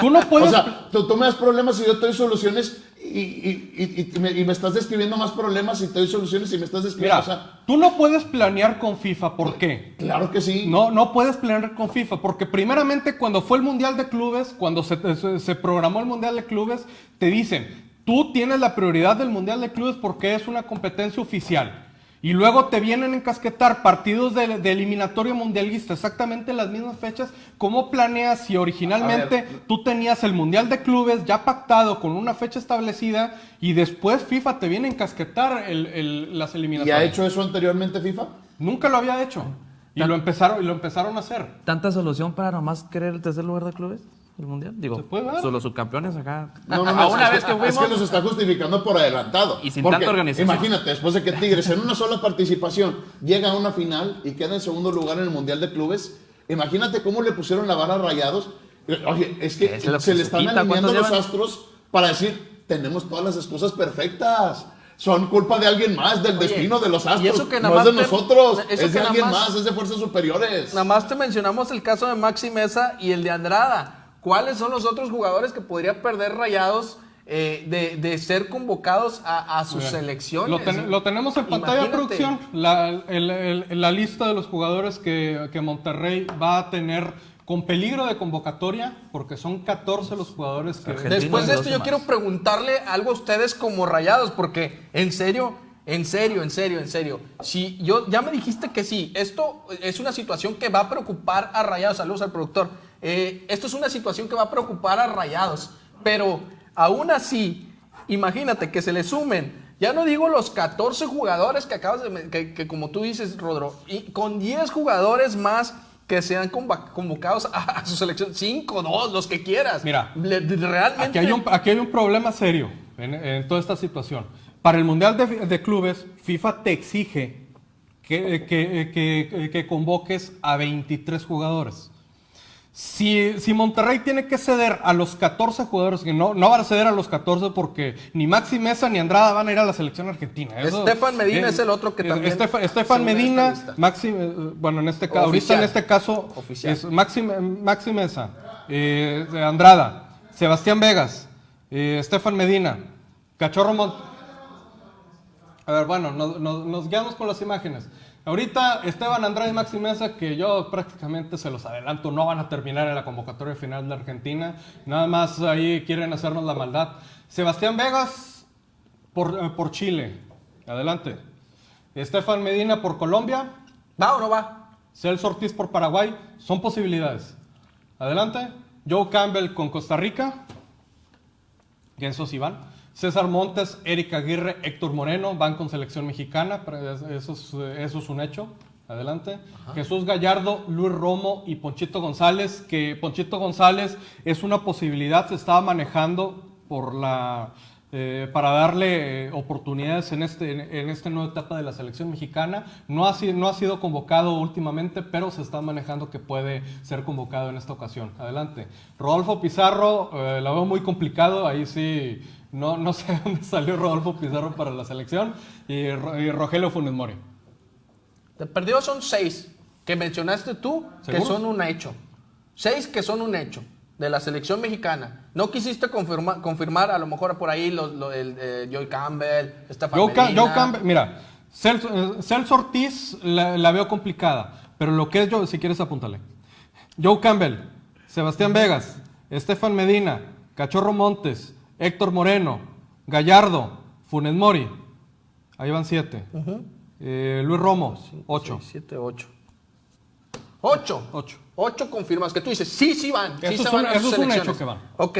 tú no puedes. O sea, tú, tú me das problemas y yo te doy soluciones y, y, y- y me, y me estás describiendo más problemas y te doy soluciones y me estás describiendo. Mira, o sea, tú no puedes planear con FIFA, ¿por qué? claro que sí. No, no puedes planear con FIFA, porque primeramente cuando fue el Mundial de Clubes, cuando se- se programó el Mundial de Clubes, te dicen, tú tienes la prioridad del Mundial de Clubes porque es una competencia oficial. Y luego te vienen a encasquetar partidos de, de eliminatorio mundialista, exactamente en las mismas fechas. ¿Cómo planeas si originalmente ver. tú tenías el Mundial de Clubes ya pactado con una fecha establecida y después FIFA te viene a encasquetar el- el- las ¿Y eliminatorias? ha hecho eso anteriormente FIFA? Nunca lo había hecho. Y lo empezaron, y lo empezaron a hacer. ¿Tanta solución para nomás querer el tercer lugar de clubes? ¿El mundial? Digo, ¿Se puede dar? son los subcampeones acá. No, no, A no, una es vez que Es fuimos. que nos está justificando por adelantado. Y sin Porque, tanta organización. Imagínate, después de que Tigres en una sola participación llega a una final y queda en segundo lugar en el Mundial de Clubes, imagínate cómo le pusieron la vara a rayados. Oye, es que Es se le están quita, alineando ¿cuántos los llevan? astros para decir, tenemos todas las excusas perfectas. Son culpa de alguien más, del Oye, destino de los y astros. eso que no es de te- nosotros, es de alguien más- más, es de fuerzas superiores. Nada más te mencionamos el caso de Maxi Mesa y el de Andrada. ¿Cuáles son los otros jugadores que podría perder rayados eh, de, de ser convocados a, a sus Bien. selecciones? Lo, ten- lo tenemos en pantalla, Imagínate. producción. La, el- el- la lista de los jugadores que, que Monterrey va a tener con peligro de convocatoria, porque son 14 los jugadores que. Argentina. Después de esto, yo más. quiero preguntarle algo a ustedes como rayados, porque en serio, en serio, en serio, en serio. Si yo ya me dijiste que sí, esto es una situación que va a preocupar a rayados. Saludos al productor. Eh, esto es una situación que va a preocupar a rayados, pero aún así, imagínate que se le sumen. Ya no digo los 14 jugadores que acabas de, que, que como tú dices, Rodro, y con 10 jugadores más que sean convocados a, a su selección, 5, 2, los que quieras. Mira, Le- realmente. Aquí hay, un, aquí hay un problema serio en, en toda esta situación. Para el Mundial de, de Clubes, FIFA te exige que, que- que- que convoques a 23 jugadores. Si, si Monterrey tiene que ceder a los 14 jugadores, que no, no van a ceder a los 14 porque ni Maxi Mesa ni Andrada van a ir a la selección argentina. Estefan Medina es el otro que también Estefan, Medina. Maxi, eh, bueno, en este caso, ahorita en este caso Oficial. es Maxi, Maxi Mesa, eh, Andrada, Sebastián Vegas, eh, Estefan Medina, Cachorro Mont... A ver, bueno, nos, nos- nos guiamos con las imágenes. Ahorita Esteban Andrade y Maxi Mesa, que yo prácticamente se los adelanto, no van a terminar en la convocatoria final de Argentina. Nada más ahí quieren hacernos la maldad. Sebastián Vegas por, eh, por Chile. Adelante. Estefan Medina por Colombia. ¿Va o no va? Celso Ortiz por Paraguay. Son posibilidades. Adelante. Joe Campbell con Costa Rica. Van. César Montes, Eric Aguirre, Héctor Moreno van con selección mexicana. Eso es, eso es un hecho. Adelante. Jesús Gallardo, Luis Romo y Ponchito González. Que Ponchito González es una posibilidad. Se estaba manejando por la. eh, para darle eh, oportunidades en este en, en esta nueva etapa de la selección mexicana. No ha, sido, no ha sido convocado últimamente, pero se está manejando que puede ser convocado en esta ocasión. Adelante. Rodolfo Pizarro, eh, la veo muy complicado, ahí sí, no, no sé dónde salió Rodolfo Pizarro para la selección. Y, Ro- y Rogelio Funes Mori. De perdido son seis que mencionaste tú que son un hecho. Seis que son un hecho de la selección mexicana. No quisiste confirma- confirmar a lo mejor por ahí los, lo- el, eh, Joey Campbell, Estefan Joe. Joe Campbell, mira, Celso, eh, Celso Ortiz la, la veo complicada, pero lo que es yo, si quieres apúntale. Joe Campbell, Sebastián Vegas, Estefan Medina, Cachorro Montes, Héctor Moreno, Gallardo, Funes Mori, ahí van siete. Eh, Luis Romo, ocho. Seis, siete, ocho. Ocho. Ocho. Ocho confirmas que tú dices, sí, sí van. Sí Eso se es van un- a eso es un selecciones. hecho que van. Ok.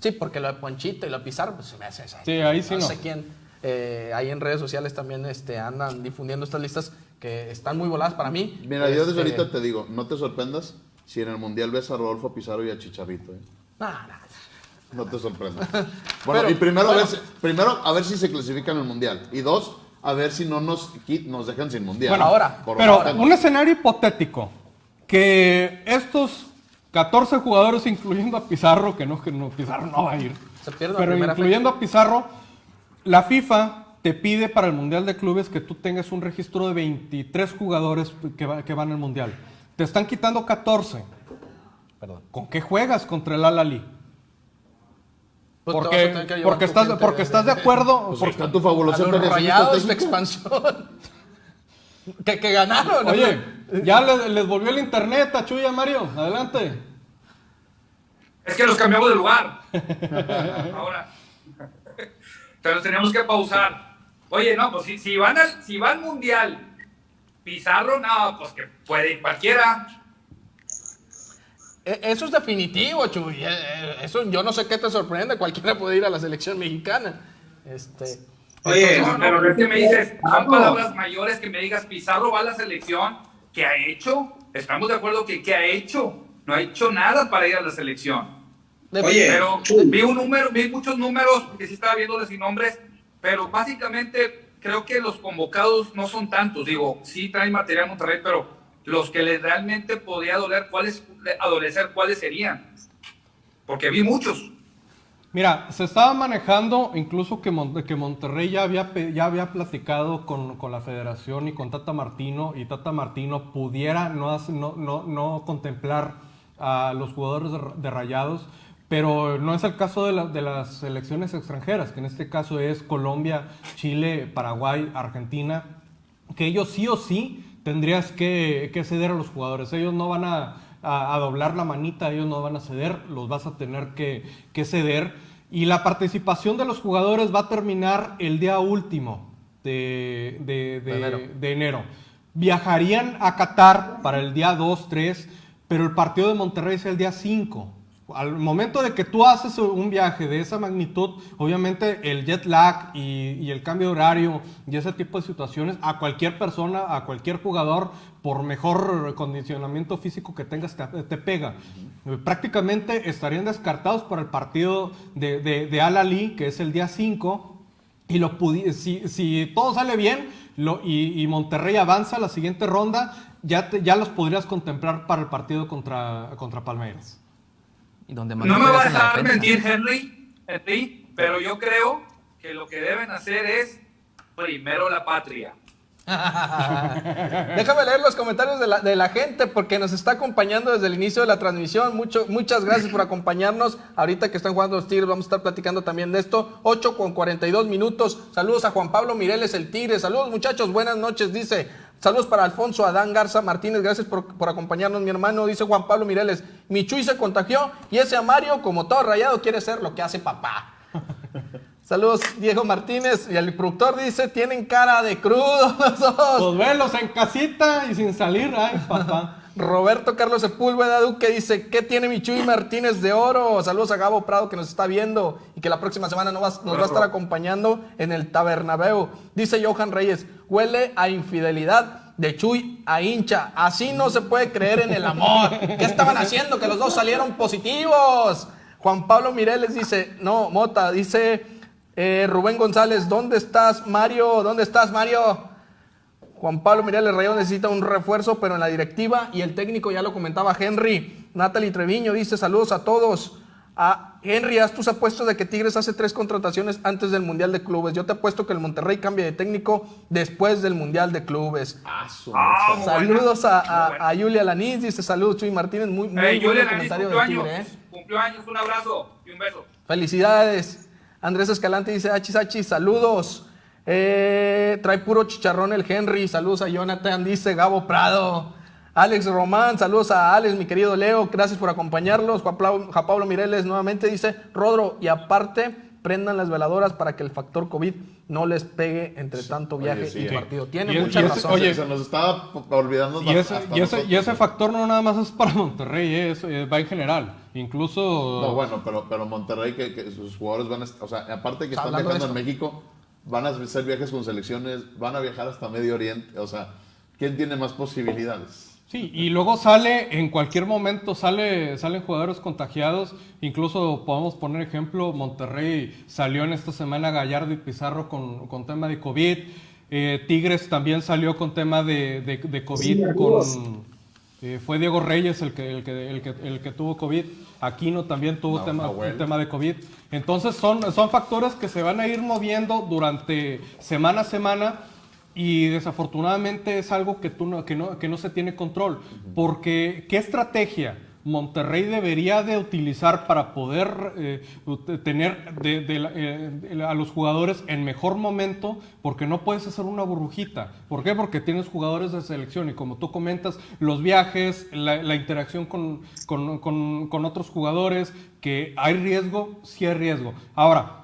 Sí, porque lo de Ponchito y lo de Pizarro, pues se me hace. Sí, ahí sí no. sé quién. eh, ahí en redes sociales también este, andan difundiendo estas listas que están muy voladas para mí. Mira, yo desde Este, ahorita te digo, no te sorprendas si en el Mundial ves a Rodolfo Pizarro y a Chicharrito. ¿eh? nah. No te sorprendas. Bueno, Pero, y primero, bueno. a ver si, primero a ver si se clasifican al Mundial. Y dos, a ver si no nos, nos dejan sin Mundial. Bueno, ahora, Por Pero un escenario hipotético, que estos 14 jugadores, incluyendo a Pizarro, que no, que no Pizarro no va a ir, Se pero incluyendo a Pizarro, la FIFA te pide para el Mundial de Clubes que tú tengas un registro de 23 jugadores que, va- que van al Mundial. Te están quitando 14. Perdón. ¿Con qué juegas contra el Al-Ali? Pues Porque, porque, estás, porque de- estás de acuerdo. Pues porque- está tu planeación rayados de expansión. que, que ganaron. Oye, ya les, les volvió el internet a Chuy y a Mario. Adelante. Es que los cambiamos de lugar. Ahora. Pero tenemos que pausar. Oye, no, pues si, si van al, si va al mundial, Pizarro, no, pues que puede ir cualquiera. E- Eso es definitivo, Chuy. Eh, eh, Eso yo no sé qué te sorprende. Cualquiera puede ir a la selección mexicana. Este. Oye, No, pero es que me dices, son palabras mayores que me digas, Pizarro va a la selección. ¿Qué ha hecho? Estamos de acuerdo que ¿qué ha hecho? No ha hecho nada para ir a la selección. Oye, Pero Chuy. vi un número, vi muchos números, porque sí estaba viéndoles sin nombres, pero básicamente creo que los convocados no son tantos. Digo, sí traen material Monterrey, pero los que les realmente podía doler, ¿cuáles, adolecer, cuáles serían? Porque vi muchos. Mira, se estaba manejando incluso que, que Monterrey ya había, ya había platicado con, con la federación y con Tata Martino y Tata Martino pudiera no, no, no, no contemplar a los jugadores de, Rayados, pero no es el caso de, de las selecciones extranjeras, que en este caso es Colombia, Chile, Paraguay, Argentina, que ellos sí o sí tendrías que, que ceder a los jugadores. Ellos no van a, a- a doblar la manita, ellos no van a ceder, los vas a tener que, que ceder. Y la participación de los jugadores va a terminar el día último de, de- de- De enero. de enero. Viajarían a Qatar para el día 2, 3, pero el partido de Monterrey es el día 5. Al momento de que tú haces un viaje de esa magnitud, obviamente el jet lag y, y el cambio de horario y ese tipo de situaciones, a cualquier persona, a cualquier jugador, por mejor condicionamiento físico que tengas, te, te pega. Prácticamente estarían descartados para el partido de, de, de Al Ali, que es el día 5, y lo si, si todo sale bien lo- y, y Monterrey avanza a la siguiente ronda, ya, te- ya los podrías contemplar para el partido contra, contra Palmeiras. Y donde más No me va a dejar defensa. mentir Henry, Henry, pero yo creo que lo que deben hacer es primero la patria. Déjame leer los comentarios de la, de la gente porque nos está acompañando desde el inicio de la transmisión. Mucho, muchas gracias por acompañarnos. Ahorita que están jugando los Tigres, vamos a estar platicando también de esto. 8 con 42 minutos. Saludos a Juan Pablo Mireles, el Tigre. Saludos, muchachos. Buenas noches, dice. Saludos para Alfonso Adán Garza Martínez. Gracias por, por acompañarnos, mi hermano. Dice Juan Pablo Mireles. Mi Chuy se contagió y ese Amario, como todo rayado, quiere ser lo que hace papá. Saludos, Diego Martínez. Y el productor dice: Tienen cara de crudo los dos. Pues velos en casita y sin salir, ay papá. Roberto Carlos Sepúlveda Duque dice, ¿qué tiene mi Chuy Martínez de oro? Saludos a Gabo Prado que nos está viendo y que la próxima semana nos va, nos va a estar acompañando en el Tabernabeu. Dice Johan Reyes, huele a infidelidad de Chuy a hincha. Así no se puede creer en el amor. ¿Qué estaban haciendo? Que los dos salieron positivos. Juan Pablo Mireles dice, no, Mota, dice eh, Rubén González, ¿dónde estás, Mario? ¿Dónde estás, Mario? Juan Pablo Mireles Rayón necesita un refuerzo, pero en la directiva y el técnico ya lo comentaba Henry. Natalie Treviño dice saludos a todos. A Henry, haz tus apuestos de que Tigres hace tres contrataciones antes del Mundial de Clubes. Yo te apuesto que el Monterrey cambia de técnico después del Mundial de Clubes. Ah, Saludos a, buena, a- muy buena. a Julia Lanís, dice saludos Chuy Martínez, muy, muy Hey, buen comentario cumplió de años. Tigre, ¿eh? Cumplió años, un abrazo y un beso. Felicidades. Andrés Escalante dice, achis, achis, saludos. Eh, trae puro chicharrón el Henry, saludos a Jonathan, dice Gabo Prado. Alex Román, saludos a Alex, mi querido Leo, gracias por acompañarnos. Juan Pablo, Juan Pablo Mireles nuevamente dice, Rodro, y aparte, prendan las veladoras para que el factor COVID no les pegue entre tanto viaje Oye, sí, y partido. Tiene mucha y es- razón. oye, se nos estaba olvidando Y ese, hasta y, ese, y ese factor no nada más es para Monterrey, eh, es- eh, va en general. Incluso... No, bueno, pero, pero Monterrey, que, que sus jugadores van a... O sea, aparte que Está están viajando en. México, van a hacer viajes con selecciones, van a viajar hasta Medio Oriente. O sea, ¿quién tiene más posibilidades? Sí, y luego sale, en cualquier momento sale, salen jugadores contagiados. Incluso podemos poner ejemplo, Monterrey salió en esta semana Gallardo y Pizarro con, con tema de COVID. Eh, Tigres también salió con tema de, de- de COVID. Con, eh, fue Diego Reyes el que, el, que, el, que, el que tuvo COVID. Aquino también tuvo No, tema, un tema de COVID. Entonces son, son factores que se van a ir moviendo durante semana a semana y desafortunadamente es algo que, tú no, que, no, que no se tiene control. Porque, ¿qué estrategia Monterrey debería de utilizar para poder eh, tener de- eh, a los jugadores en mejor momento, porque no puedes hacer una burbujita. ¿Por qué? Porque tienes jugadores de selección y como tú comentas, los viajes, la, la interacción con, con- con- con otros jugadores, que hay riesgo, sí hay riesgo. Ahora,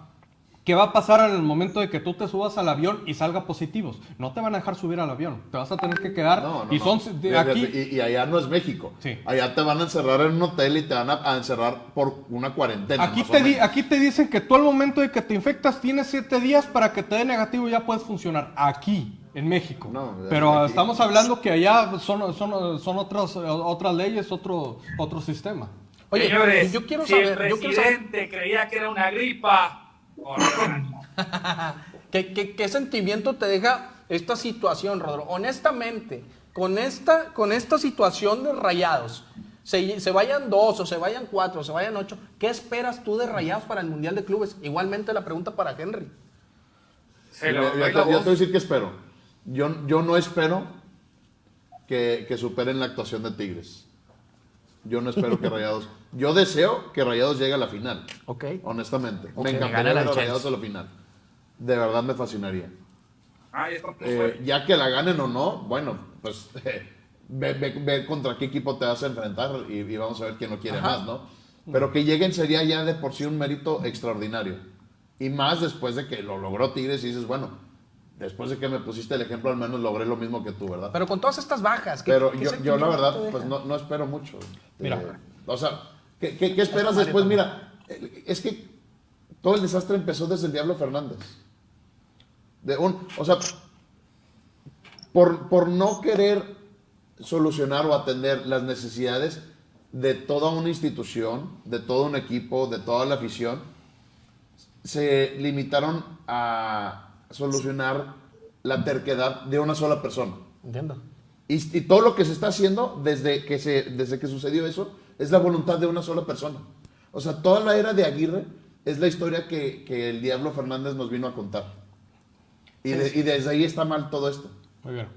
¿Qué va a pasar en el momento de que tú te subas al avión y salga positivos? No te van a dejar subir al avión. Te vas a tener que quedar. No, no, y no. son de Y- aquí. Y, y allá no es México. Sí. Allá te van a encerrar en un hotel y te van a, a encerrar por una cuarentena. Aquí te, di- menos. aquí te dicen que tú al momento de que te infectas tienes siete días para que te dé negativo y ya puedes funcionar. Aquí, en México. No, Pero aquí- estamos hablando que allá son, son, son otras, otras leyes, otro, otro sistema. Oye, Señores, yo quiero si saber, el yo quiero saber presidente creía que era una gripa. ¿qué, qué, qué sentimiento te deja esta situación, Rodro. Honestamente, con esta, con esta situación de rayados, se, se vayan dos o se vayan cuatro o se vayan ocho, ¿qué esperas tú de rayados para el Mundial de Clubes? Igualmente la pregunta para Henry. Lo Yo- te, yo voy a decir que espero. Yo, yo no espero que, que superen la actuación de Tigres. Yo no espero que Rayados. Yo deseo que Rayados llegue a la final. Ok. Honestamente. Ok, me encantaría ver a. Rayados a la final. De verdad me fascinaría. Ah, ya está muy Eh, ya que la ganen o no, bueno, pues ve, ve- ve contra qué equipo te vas a enfrentar y, y vamos a ver quién lo quiere más, ¿no? Pero que lleguen sería ya de por sí un mérito extraordinario. Y más después de que lo logró Tigres y dices, bueno, después de que me pusiste el ejemplo, al menos logré lo mismo que tú, ¿verdad? Pero con todas estas bajas, ¿qué, Pero qué yo, yo la verdad, pues no, no espero mucho. Mira. Eh, o sea, ¿qué, qué- qué esperas después? Mira, eh, es que todo el desastre empezó desde el Diablo Fernández. De un, o sea, por, por no querer solucionar o atender las necesidades de toda una institución, de todo un equipo, de toda la afición, se limitaron a solucionar la terquedad de una sola persona. Entiendo. Y, y todo lo que se está haciendo desde que, se, desde que sucedió eso es la voluntad de una sola persona. O sea, toda la era de Aguirre es la historia que, que el Diablo Fernández nos vino a contar. Y, de- y desde ahí está mal todo esto. Muy bien.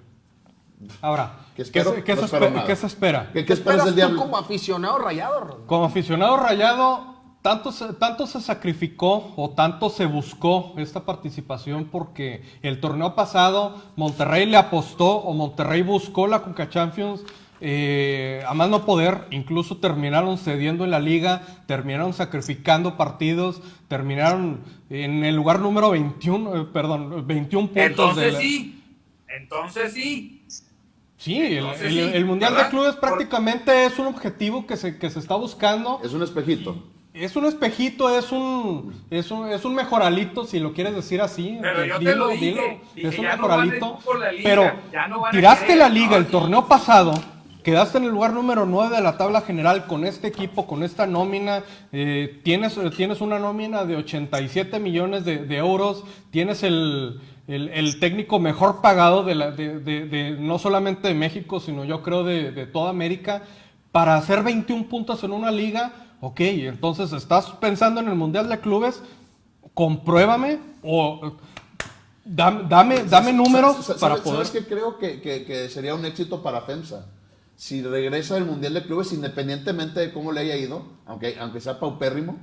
Ahora, ¿Qué ¿qué, espero? se, qué No se espero qué se espera? ¿Qué, qué ¿Qué esperas del tú Diablo? como aficionado rayado, Rodro? Como aficionado rayado, tanto se, tanto se sacrificó o tanto se buscó esta participación porque el torneo pasado Monterrey le apostó o Monterrey buscó la Conca Champions eh, a más no poder, incluso terminaron cediendo en la liga, terminaron sacrificando partidos, terminaron en el lugar número 21, eh, perdón, 21 puntos. de Entonces la- sí, entonces sí. Sí, el, Entonces el- sí, el Mundial de. Clubes Por- prácticamente es un objetivo que se, que se está buscando. Es un espejito. Es un espejito, es un, es un, es un mejoralito, si lo quieres decir así. Pero yo te lo dije, dilo. dije, es un no mejoralito. liga, pero no a tiraste querer, la liga no, el sí. torneo pasado, quedaste en el lugar número 9 de la tabla general con este equipo, con esta nómina. eh, tienes, tienes una nómina de 87 millones de, de euros, tienes el, el- el técnico mejor pagado de, la- de- de- de- no solamente de México, sino yo creo de, toda América. Para hacer 21 puntos en una liga, ok, entonces estás pensando en el Mundial de Clubes, compruébame o dame, dame, dame números ¿Sabes- para poder... ¿Sabes qué creo que, que- que sería un éxito para FEMSA? Si regresa al Mundial de Clubes, independientemente de cómo le haya ido, aunque, aunque sea paupérrimo,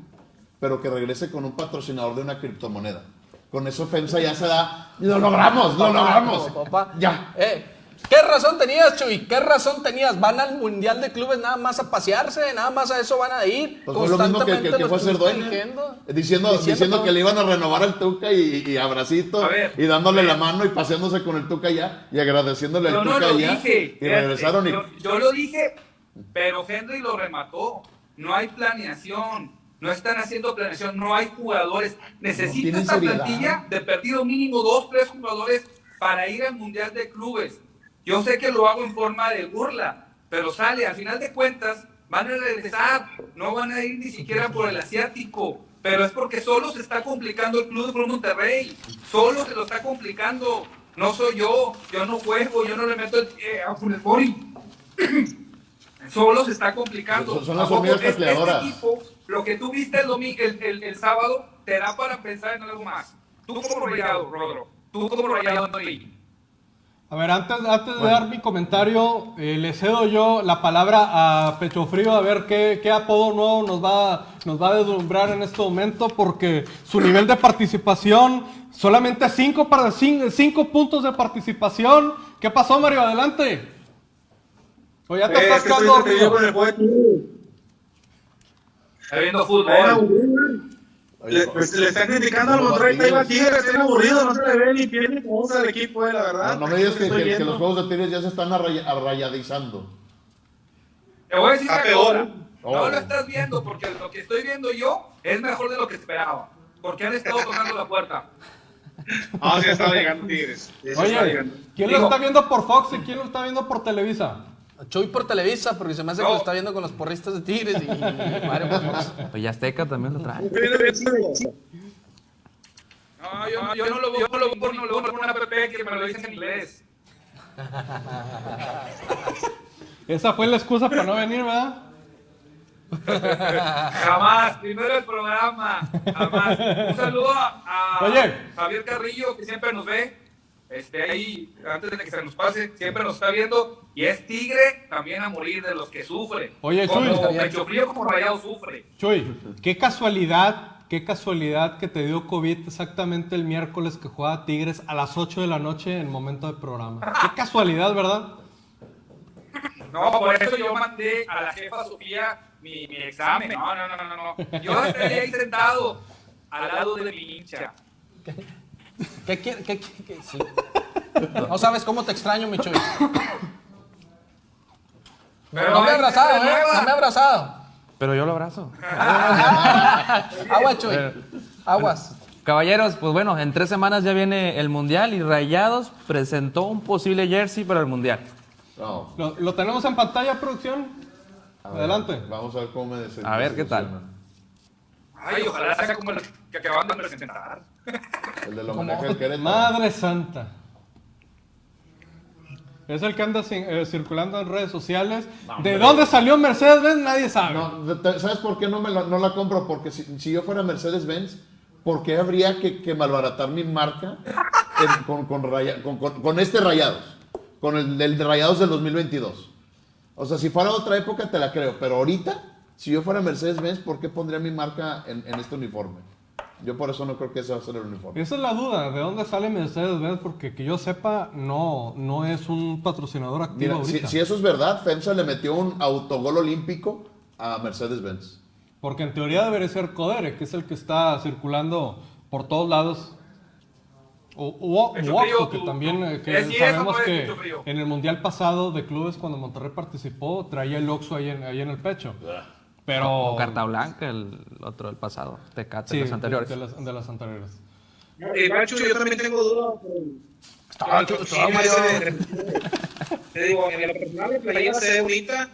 pero que regrese con un patrocinador de una criptomoneda. Con eso FEMSA ya se da. ¡Lo logramos! ¡Lo logramos! Papá. Ya. Eh, ¿Qué razón tenías, Chuy? ¿Qué razón tenías? ¿Van al Mundial de Clubes nada más a pasearse? ¿Nada más a eso van a ir? Pues fue lo mismo que, que, que fue dueño. diciendo. Diciendo, diciendo, que le iban a renovar al Tuca y, y abracito A ver, y dándole la mano y paseándose con el Tuca allá y agradeciéndole Yo al no Tuca lo allá. dije. Y regresaron y. Yo, yo lo dije, pero Henry lo remató. No hay planeación. No están haciendo planeación. No hay jugadores. Necesita tienen esta seriedad. plantilla de perdido mínimo dos, tres jugadores para ir al Mundial de Clubes. Yo sé que lo hago en forma de burla, pero sale. Al final de cuentas, van a regresar. No van a ir ni siquiera por el asiático. Pero es porque solo se está complicando el Club de Monterrey. Solo se lo está complicando. No soy yo. Yo no juego. Yo no le meto el, eh, a. Solo se está complicando. Son- son las ¿A poco hormigas este- equipo, lo que tú viste el, el, el- el sábado, te da para pensar en algo más. Tú como rayado, Rodro. Tú como rayado. A ver, antes, antes de dar mi comentario, eh, le cedo yo la palabra a Pecho Frío a ver qué, qué apodo nuevo nos va, nos va a deslumbrar en este momento, porque su nivel de participación, solamente cinco, para, cinco, cinco puntos de participación. ¿Qué pasó, Mario? Adelante. O ya te Eh, estás quedando dormido. Está viendo Era fútbol. Aburrido. Le, pues, le están criticando al Monterrey, está igual Tigres, está aburrido, no se le ve ni pie ni cosa al equipo, eh, la verdad. No, no me digas que, los juegos de Tigres ya se están array- arrayadizando. Te voy a decir una peor. Oh. No lo estás viendo porque lo que estoy viendo yo es mejor de lo que esperaba. Porque han estado tocando la puerta. Ah, sí, está llegando Tigres. Sí, sí está Oye, llegando. ¿quién lo está viendo por Fox y quién lo está viendo por Televisa? Chuy por Televisa, porque se me hace No. que lo está viendo con los porristas de Tigres y Mario. Pues ya Azteca también lo trae. No, yo, yo no lo veo no por una app que me lo dice en inglés. Esa fue la excusa para no venir, ¿verdad? Jamás, primero el programa, jamás. Un saludo a, a Oye. Javier Carrillo, que siempre nos ve. Este, ahí, antes de que se nos pase, siempre nos está viendo. Y es tigre también a morir de los que sufre. Oye, como Chuy. Pecho Frío, como Rayado sufre. Chuy, qué casualidad, qué casualidad que te dio COVID exactamente el miércoles que jugaba Tigres a las 8 de la noche en momento de programa. Qué casualidad, ¿verdad? No, por eso yo mandé a la jefa Sofía mi, mi examen. No, no, no, no, no. Yo estaría ahí sentado al lado de mi hincha. ¿Qué quiere? ¿Qué, qué- qué- sí. No sabes cómo te extraño, mi Chuy. Pero no me he abrazado, ¿eh? nueva. No me he abrazado. Pero yo lo abrazo. Agua, Chuy. Aguas. Caballeros, pues bueno, en tres semanas ya viene el Mundial y Rayados presentó un posible jersey para el Mundial. No. ¿Lo, lo tenemos en pantalla, producción? A ver, Adelante. Vamos a ver cómo me A ver, ¿qué tal? Ay, ojalá sea como el que acaban de presentar. El del homenaje al Querétaro. Madre santa. Es el que anda eh, circulando en redes sociales. ¿De dónde salió Mercedes-Benz? Nadie sabe. No, ¿Sabes por qué no, me la, no la compro? Porque si, si yo fuera Mercedes-Benz, ¿por qué habría que, que malbaratar mi marca en- con, con, raya- con- con- con este Rayados? Con el del de Rayados del 2022. O sea, si fuera otra época te la creo, pero ahorita, si yo fuera Mercedes-Benz, ¿por qué pondría mi marca en, en este uniforme? Yo por eso no creo que ese va a ser el uniforme. Esa es la duda, ¿de dónde sale Mercedes-Benz? Porque que yo sepa, no, no es un patrocinador activo Mira, si, ahorita. si eso es verdad, FEMSA le metió un autogol olímpico a Mercedes-Benz. Porque en teoría debería ser Codere, que es el que está circulando por todos lados. O, o, o frío, Oxxo, que tú- también eh, tú- que eso sabemos que en el mundial pasado de clubes cuando Monterrey participó traía el Oxxo ahí en, ahí en el pecho. Pero O Carta Blanca, el otro del pasado. Tecate, sí, los anteriores. De, de las, de las anteriores. Eh, Macho, yo también tengo dudas. Estaba- Te digo, en lo personal la playera se ve bonita,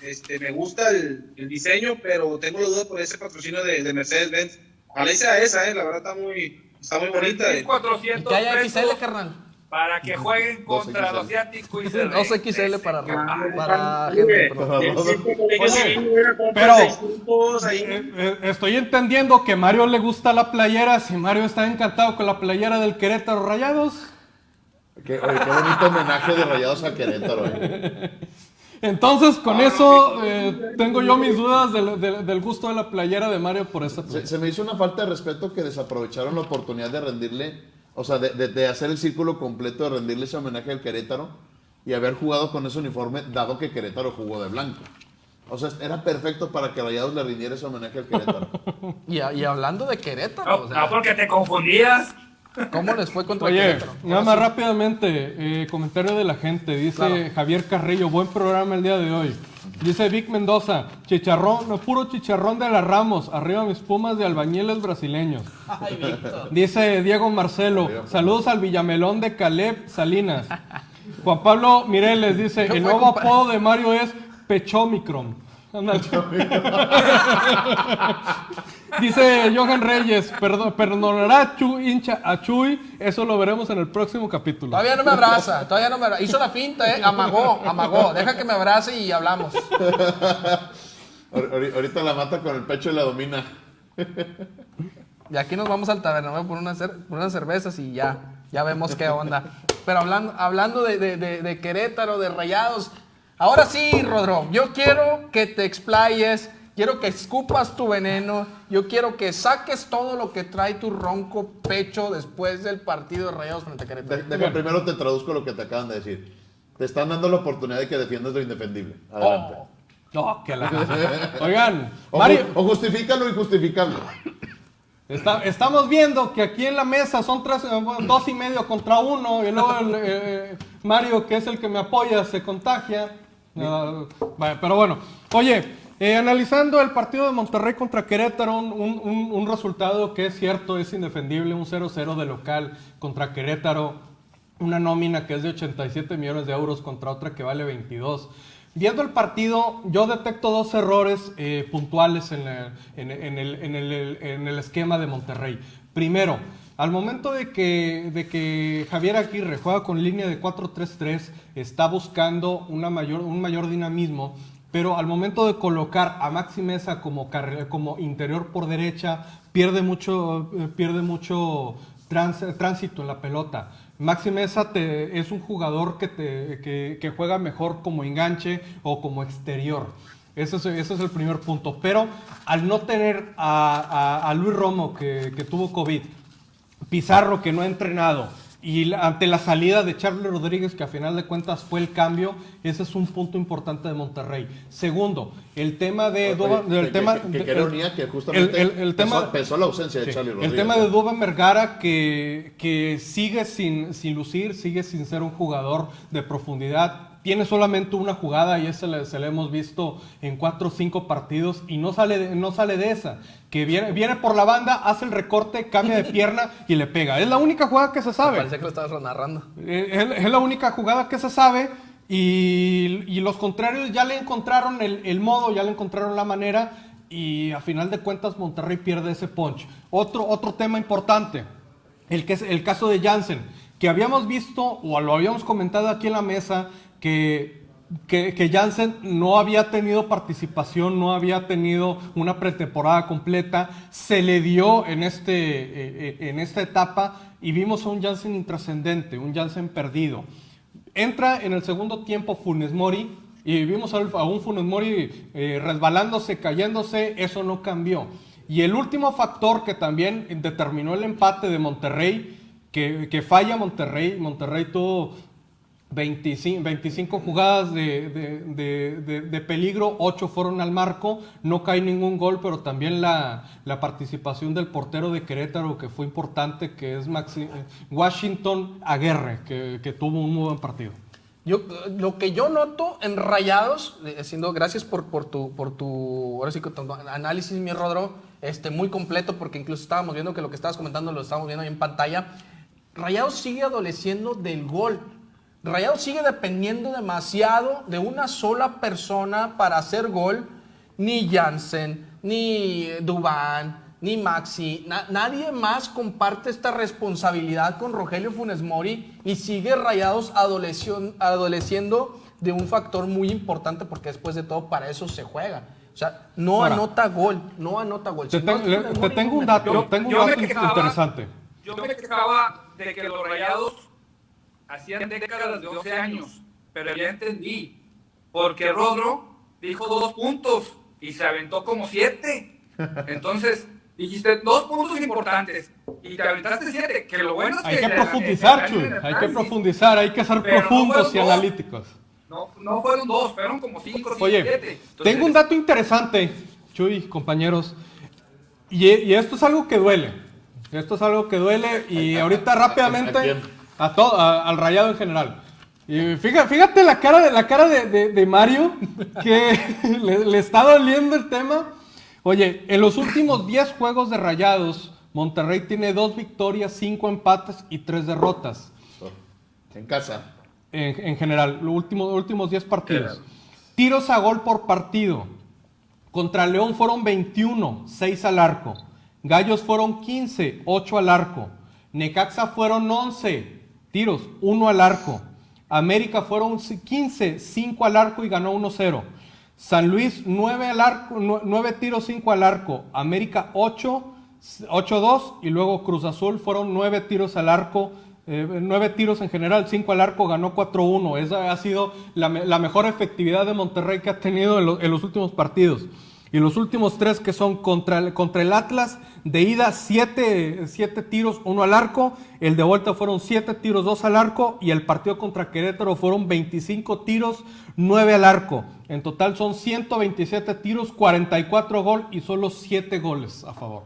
este, me gusta el, el diseño, pero tengo la duda por ese patrocinio de, de Mercedes-Benz. Ojalá sea esa, eh, la verdad está muy, está muy bonita. eh. 1400 Que haya XL, carnal. Para que jueguen contra 2XL. los Asiáticos y se 2XL para, regresen. para Oye, gente. pro. Para hubiera comprado pero-. Eh, eh, estoy entendiendo que Mario le gusta la playera. Si Mario está encantado con la playera del Querétaro Rayados, Qué, oye, qué bonito homenaje de Rayados a Querétaro. eh. entonces con eso eh, tengo yo mis dudas del, del- del gusto de la playera de Mario por esa Se, playera. se me hizo una falta de respeto que desaprovecharon la oportunidad de rendirle, o sea, de, de- de hacer el círculo completo, de rendirle ese homenaje al Querétaro y haber jugado con ese uniforme, dado que Querétaro jugó de blanco. O sea, era perfecto para que Rayados le rindiera ese homenaje al Querétaro. Y, y hablando de Querétaro, No, o sea, no, porque te confundías. ¿cómo les fue contra Oye, Querétaro? nada más rápidamente, eh, comentario de la gente. Dice Claro. Javier Carrillo, buen programa el día de hoy. Dice Vic Mendoza, chicharrón, no puro chicharrón de las Ramos, arriba mis pumas de albañiles brasileños. Ay. Dice Diego Marcelo, saludos al Villamelón de Caleb Salinas. Juan Pablo Mireles dice, ¿Qué el nuevo apodo de Mario es Pechomicron. Dice Johan Reyes, "Perdo- perdonará a Chu- hincha a Chuy, eso lo veremos en el próximo capítulo. Todavía no me abraza, todavía no me abraza. Hizo la finta, ¿eh? Amagó, amagó. Deja que me abrace y hablamos. Ahor- ahor- Ahorita la mata con el pecho y la domina. Y aquí nos vamos al tabernero por, unas cer- por unas cervezas y ya, ya vemos qué onda. Pero hablando, hablando de, de- de- de Querétaro, de Rayados, ahora sí, Rodro, yo quiero que te explayes, quiero que escupas tu veneno, yo quiero que saques todo lo que trae tu ronco pecho después del partido de Rayados frente a De- Querétaro. deja, primero te traduzco lo que te acaban de decir. Te están dando la oportunidad de que defiendas lo indefendible. Adelante. Oh. No, que la... Oigan, O, Mario, o justifícalo y justificable. está- estamos viendo que aquí en la mesa son tres, eh, dos y medio contra uno, y luego el, eh, Mario, que es el que me apoya, se contagia. Ah, vaya, pero bueno, oye, eh, analizando el partido de Monterrey contra Querétaro, un, un- resultado que es cierto, es indefendible, un 0-0 de local contra Querétaro, una nómina que es de 87 millones de euros contra otra que vale 22. Viendo el partido, yo detecto dos errores eh, puntuales en, el- en- en el- en el esquema de Monterrey. Primero, al momento de que, de que Javier Aguirre juega con línea de 4-3-3, está buscando una mayor, un mayor dinamismo, pero al momento de colocar a Maxi Mesa como, como interior por derecha, pierde mucho, eh, pierde mucho tránsito en la pelota. Maxi Mesa te- es un jugador que, te, que juega mejor como enganche o como exterior. Ese es, ese es el primer punto. Pero al no tener a, a- a Luis Romo, que, que tuvo COVID, Pizarro, que no ha entrenado, y ante la salida de Charlie Rodríguez, que a final de cuentas fue el cambio, ese es un punto importante de Monterrey. Segundo, el tema de... Que- tema, que- que de- qué ironía que justamente el- el- el tema- pesó, pesó la ausencia de Sí, Charlie Rodríguez. El tema de Vergara que, que sigue sin, sin lucir, sigue sin ser un jugador de profundidad. Tiene solamente una jugada y esa le- se la hemos visto en cuatro o cinco partidos y no sale, de- no sale de esa. Que viene, viene por la banda, hace el recorte, cambia de pierna y le pega. Es la única jugada que se sabe. Parece que lo estabas narrando. Eh, Es, es la única jugada que se sabe y, y los contrarios ya le encontraron el, el modo, ya le encontraron la manera y a final de cuentas Monterrey pierde ese punch. Otro, otro tema importante, el, que es el caso de Jansen, que habíamos visto o lo habíamos comentado aquí en la mesa que, que, que Jansen no había tenido participación, no había tenido una pretemporada completa, se le dio en, este, eh, eh, en esta etapa y vimos a un Jansen intrascendente, un Jansen perdido. Entra en el segundo tiempo Funes Mori y vimos a a un Funes Mori eh, resbalándose, cayéndose, eso no cambió. Y el último factor que también determinó el empate de Monterrey, que, que falla Monterrey, Monterrey tuvo 25, 25 jugadas de, de- de- peligro, 8 fueron al marco, no cae ningún gol, pero también la, la participación del portero de Querétaro, que fue importante, que es Maxi- Washington Aguerre, que, que tuvo un muy buen partido. Yo, lo que yo noto en Rayados, eh, siendo gracias por, por tu, por tu, ahora sí tu análisis, mi Rodro, este, muy completo, porque incluso estábamos viendo que lo que estabas comentando lo estábamos viendo ahí en pantalla. Rayados sigue adoleciendo del gol. Rayados sigue dependiendo demasiado de una sola persona para hacer gol. Ni Jansen, ni Dubán, ni Maxi. na- nadie más comparte esta responsabilidad con Rogelio Funes Mori y sigue Rayados adoleciendo de un factor muy importante porque después de todo para eso se juega. O sea, no Ahora. anota gol, no anota gol. Te, Si ten- le- tengo un dato, gol. tengo un yo me dato quejaba- interesante. Yo me quejaba de que los rayados hacían décadas de 12 años, pero ya entendí. Porque Rodro dijo dos puntos y se aventó como siete. Entonces, dijiste dos puntos importantes y te aventaste siete. Que lo bueno es Hay que. que le- profundizar, Chuy, hay que profundizar, hay que ser no profundos fueron y dos. analíticos. No, no fueron dos, fueron como cinco, Oye, siete. Entonces, tengo un dato interesante, Chuy, compañeros. Y, y esto es algo que duele. Esto es algo que duele y ahorita ¿A rápidamente quién? A todo, a- al rayado en general. Y fíjate, fíjate la cara de la cara de, de- de Mario que le, le está doliendo el tema. Oye, en los últimos 10 juegos de rayados, Monterrey tiene dos victorias, cinco empates y tres derrotas En casa. en, en general, los últimos, últimos 10 partidos. Tiros a gol por partido. Contra León fueron 21, 6 al arco. Gallos fueron 15, 8 al arco. Necaxa fueron 11 tiros, 1 al arco. América fueron 15, 5 al arco y ganó 1-0. San Luis 9 al arco, 9 tiros, 5 al arco. América 8, 8-2 y luego Cruz Azul fueron 9 tiros al arco, eh, nueve tiros en general, cinco al arco, ganó 4-1. Esa ha sido la, me- la mejor efectividad de Monterrey que ha tenido en los últimos partidos. Y los últimos tres que son contra el, contra el Atlas, de ida siete, siete tiros, uno al arco. El de vuelta fueron siete tiros, dos al arco. Y el partido contra Querétaro fueron 25 tiros, 9 al arco. En total son 127 tiros, 44 gol y solo 7 goles a favor.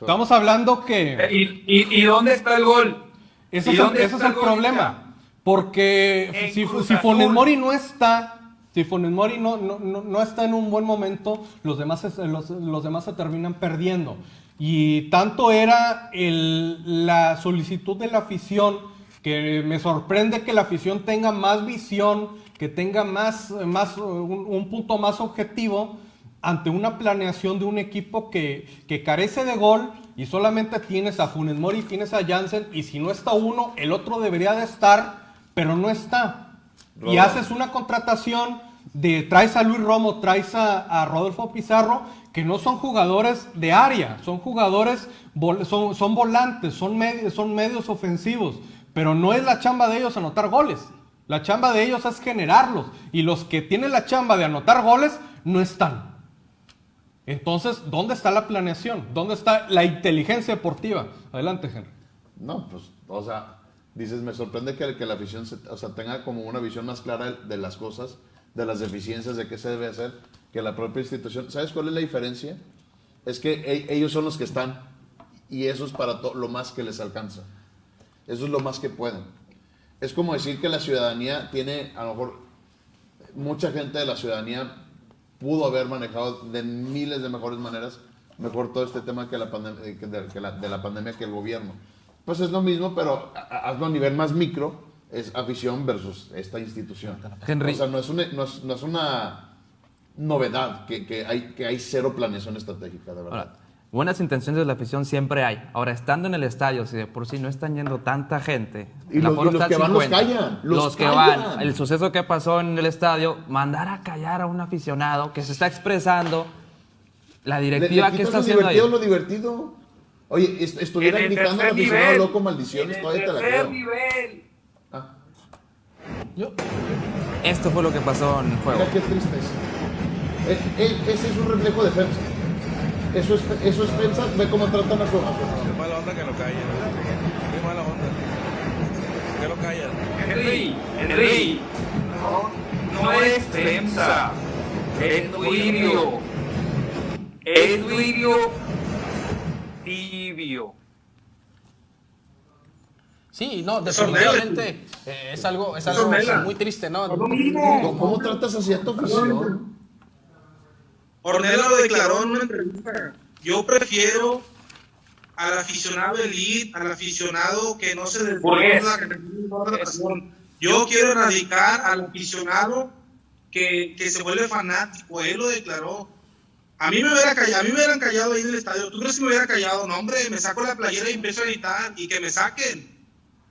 Estamos hablando que... Eh, ¿Y, y, y dónde está el gol? Ese ¿Y es el, ese es problema. Porque En si, si. Mori no está, si Funes Mori no, no, no, no está en un buen momento, los demás, los, los demás se terminan perdiendo. Y tanto era el- la solicitud de la afición que me sorprende que la afición tenga más visión, que tenga más, más un, un punto más objetivo ante una planeación de un equipo que, que carece de gol y solamente tienes a Funes Mori, tienes a Jansen y si no está uno, el otro debería de estar, pero no está. Y haces una contratación de traes a Luis Romo, traes a, a Rodolfo Pizarro, que no son jugadores de área, son jugadores, vol- son, son volantes, son, son medios ofensivos, pero no es la chamba de ellos anotar goles. La chamba de ellos es generarlos. Y los que tienen la chamba de anotar goles no están. Entonces, ¿dónde está la planeación? ¿Dónde está la inteligencia deportiva? Adelante, Henry. No, pues, o sea, dices, me sorprende que, que la afición se- o sea, tenga como una visión más clara de las cosas, de las deficiencias, de qué se debe hacer, que la propia institución. ¿Sabes cuál es la diferencia? Es que e- ellos son los que están y eso es para lo más que les alcanza. Eso es lo más que pueden. Es como decir que la ciudadanía tiene, a lo mejor, mucha gente de la ciudadanía pudo haber manejado de miles de mejores maneras mejor todo este tema que la eh, que de, que la, de la pandemia que el gobierno. Pues es lo mismo, pero hazlo a nivel más micro, es afición versus esta institución. Henry. O sea, no es una, no es, no es una novedad que, que hay, que hay cero planeación estratégica, de verdad. Ahora, buenas intenciones de la afición siempre hay. Ahora, estando en el estadio, si de por sí no están yendo tanta gente, Y los- y los que van los 50, callan, los los que callan. van, el suceso que pasó en el estadio, mandar a callar a un aficionado que se está expresando, la Le- directiva le que quitas está haciendo ahí. lo divertido. Oye, est- estuviera al tercer aficionado loco maldiciones, todavía te la tercer creo. nivel. Ah, Esto fue lo que pasó en el juego. mira qué triste es. Eh, eh, ese es un reflejo de FEMSA. Eso es, eso es FEMSA, ve cómo tratan a su, a Qué mala onda que lo callen. Qué mala onda. Que lo callan. Henry, Henry, no, no es FEMSA, es Duilio. Es Duilio tibio. Sí, no, definitivamente eh, es algo, es algo muy triste, ¿no? ¿Cómo, cómo tratas así a tu afición? Ornella lo declaró en una entrevista. Yo prefiero al aficionado elite, al aficionado que no se desborda, que no. Yo quiero erradicar al aficionado que, que se vuelve fanático. Él lo declaró. A mí me hubiera callado, a mí me hubieran callado ahí en el estadio. ¿Tú crees que me hubiera callado? No, hombre, me saco la playera y empiezo a gritar y que me saquen.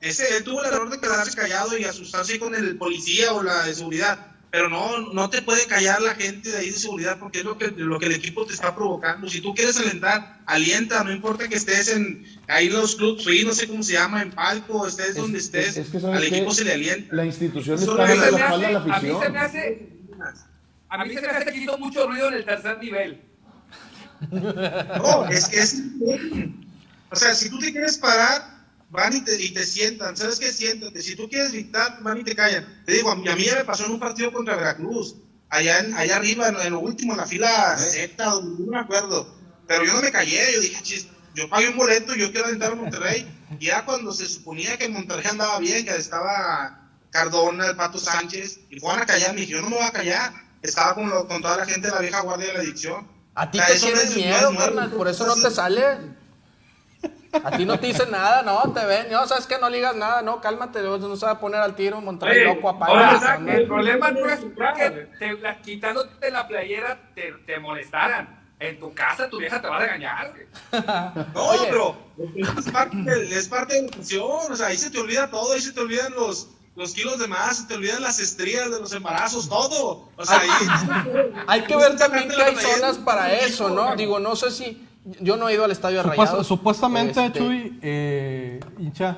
Ese, él tuvo el error de quedarse callado y asustarse con el policía o la de seguridad. Pero no, no te puede callar la gente de ahí de seguridad porque es lo que, lo que el equipo te está provocando. Si tú quieres alentar, alienta, no importa que estés en ahí en los clubs free, no sé cómo se llama, en palco, estés donde Es- estés, es- que, ¿sabes al equipo se le alienta. La institución está la de la hace, a mí se me afición. hace, a mí se me hace que hizo mucho ruido en el tercer nivel. No, es que es. O sea, si tú te quieres parar, van y te, y te sientan. ¿Sabes qué? Siéntate. Si tú quieres gritar, van y te callan. Te digo, a mí, a mí ya me pasó en un partido contra Veracruz. Allá, en- allá arriba, en, en lo último, en la fila Z, no me acuerdo. Pero yo no me callé. Yo dije, chis, yo pagué un boleto, yo quiero alentar a Monterrey. Y ya cuando se suponía que Monterrey andaba bien, que estaba Cardona, el Pato Sánchez, y fueron a callar, me dije, yo no me voy a callar. Estaba con, lo- con toda la gente de la vieja guardia de la adicción. A ti O sea, te eso no tienen es- no es miedo, carnal, por eso no te sale. A ti no te dicen nada, no, te ven, no, sabes que no le digas nada, no, cálmate, no no se va a poner al tiro, Monterrey Oye, loco, ahora, apaga. el problema no es que te- la- quitándote la playera te, te molestaran. En tu casa tu vieja te va a regañar. No, Oye. pero es parte, de- es parte de la función, o sea, ahí se te olvida todo, ahí se te olvidan los, los kilos de más, se te olvidan las estrías de los embarazos, todo. O sea, ahí... Hay que ver también que hay zonas para eso, ¿no? Digo, no sé si, yo no he ido al estadio de Supuest- Rayados. supuestamente, este, Chuy, eh, hincha,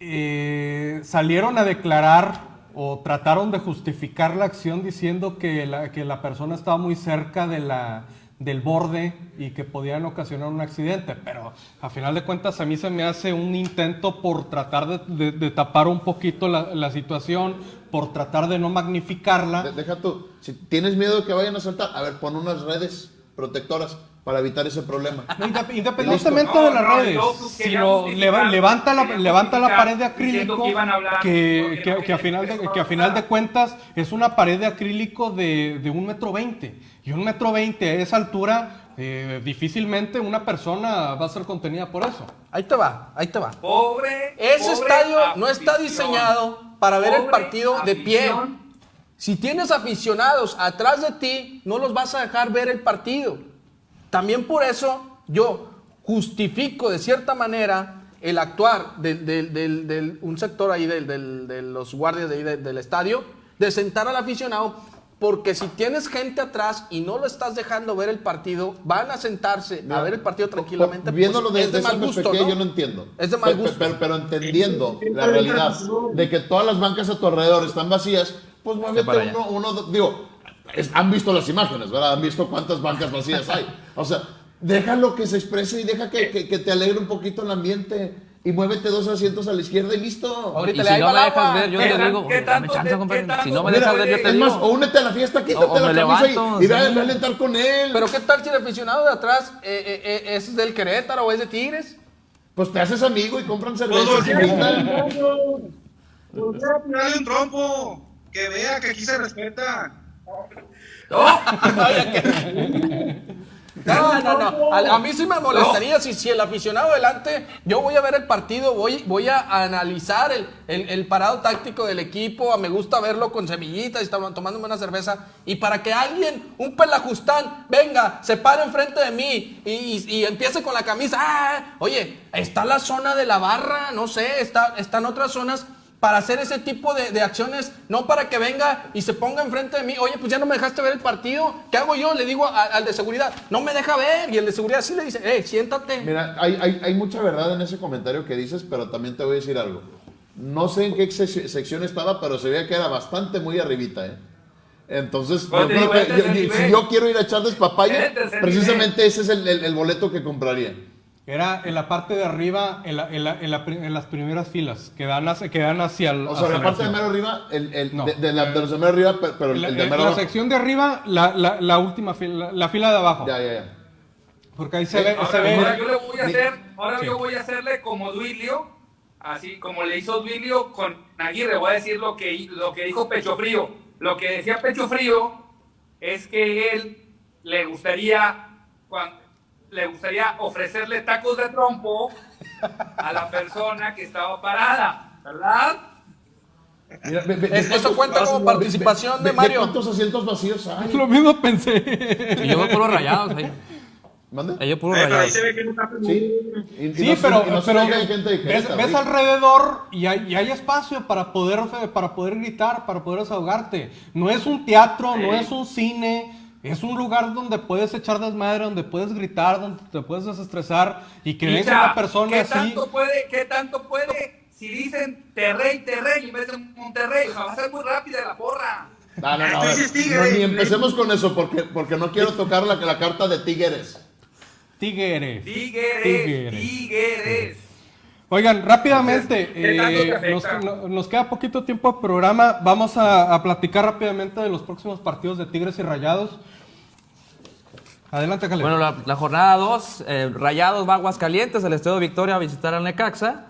eh, salieron a declarar o trataron de justificar la acción diciendo que la, que la persona estaba muy cerca de la, del borde y que podían ocasionar un accidente, pero a final de cuentas a mí se me hace un intento por tratar de, tapar un poquito la, situación, por tratar de no magnificarla. De- Deja tú, si tienes miedo de que vayan a saltar, a ver, pon unas redes protectoras para evitar ese problema. No, Independientemente No, de las no, redes, justificar, leva- levanta la, levanta la pared de acrílico que hablar, que, a final de, que a final de cuentas es una pared de acrílico de, de un metro veinte. Y un metro veinte a esa altura, eh, difícilmente una persona va a ser contenida por eso. Ahí te va, ahí te va. Pobre. Ese pobre estadio no está afición. diseñado para ver el partido de pie. afición. Si tienes aficionados atrás de ti, no los vas a dejar ver el partido. También por eso yo justifico de cierta manera el actuar de, de- un sector ahí de los guardias de ahí de- del estadio, de sentar al aficionado, porque si tienes gente atrás y no lo estás dejando ver el partido, van a sentarse a ver el partido tranquilamente. pues, Viéndolo es desde de esa mal gusto, yo no entiendo. Es de mal gusto. Pero, pero entendiendo la realidad de que todas las bancas a tu alrededor están vacías, pues muévete uno, uno, digo, es- han visto las imágenes, ¿verdad? Han visto cuántas bancas vacías hay. O sea, déjalo que se exprese y deja que, que- que te alegre un poquito el ambiente y muévete dos asientos a la izquierda y listo. Ahorita Y le si no me dejas ver, yo ¿Qué te digo, dame chance, compadre. Si no me dejas ver, yo te Es digo. más, o únete a la fiesta, quítate o me la camisa levanto, y, y sí. ve a alentar con él. Pero ¿qué tal si el aficionado de atrás eh, eh, eh, es del Querétaro o es de Tigres? Pues te haces amigo y compran Pues cerveza. un trompo. Que vea que aquí se respeta. No, no, no. A, mí sí me molestaría si, si el aficionado delante, yo voy a ver el partido, voy, voy a analizar el, el- parado táctico del equipo, me gusta verlo con semillitas y tomándome una cerveza. Y para que alguien, un pelajustán, venga, se pare enfrente de mí y, y- y empiece con la camisa. "Ah, oye, está la zona de la barra, no sé, está, están otras zonas para hacer ese tipo de, de acciones, no para que venga y se ponga enfrente de mí, oye, pues ya no me dejaste ver el partido, ¿qué hago yo? Le digo a- al de seguridad, no me deja ver, y el de seguridad sí le dice, eh, siéntate. Mira, hay, hay, hay mucha verdad en ese comentario que dices, pero también te voy a decir algo. No sé en qué sec- sección estaba, pero se veía que era bastante muy arribita, ¿eh? Entonces, yo creo digo, que este es yo- si yo quiero ir a echarles papaya, Este precisamente ese es el, el- el boleto que compraría. Era en la parte de arriba, en, la- en la- en la en las primeras filas, que dan hacia, que dan hacia el. O sea, hacia la parte de mero arriba, el, el- No. de, de la- de los de mero arriba, pe- pero el, el de en mero la sección de arriba, la, la, la última fila, la, la fila de abajo. Ya, ya, ya. Porque ahí se Eh, ve, se Ahora, ve- ahora yo le voy a hacer, ahora Sí. yo voy a hacerle como Duilio, así como le hizo Duilio con Aguirre, voy a decir lo que, lo que dijo Pecho Frío. Lo que decía Pecho Frío es que él le gustaría, cuan- le gustaría ofrecerle tacos de trompo a la persona que estaba parada, ¿verdad? Mira, ve- ve- ve Es- eso cuenta como participación ve- de ve Mario. ¿Cuántos asientos vacíos hay? Lo mismo pensé. Y yo veo puros rayados ahí. ¿Mande? Ahí yo Eh, pero ahí rayados. se ve que no está Sí. Y- y Sí, no pero, no pero gente ves, ves alrededor y hay, y hay espacio para poder, para poder gritar, para poder desahogarte. No es un teatro, no es un cine, es un lugar donde puedes echar desmadre, donde puedes gritar, donde te puedes desestresar y que venga una persona ¿qué así. tanto puede, qué tanto puede si dicen Terrey, Terrey en vez de Monterrey? O sea, va a ser muy rápida la porra. No, no, no, a ver, no, ni empecemos con eso porque, porque no quiero tocar la, la carta de Tigres. Tigres. Tigres, Tigres. Tigres. Oigan, rápidamente, ¿qué tanto te eh, nos, queda poquito tiempo de programa. Vamos a, a platicar rápidamente de los próximos partidos de Tigres y Rayados. Adelante, Caleb. Bueno, la, la jornada 2, Rayados va a Aguascalientes, el Estadio Victoria a visitar al Necaxa.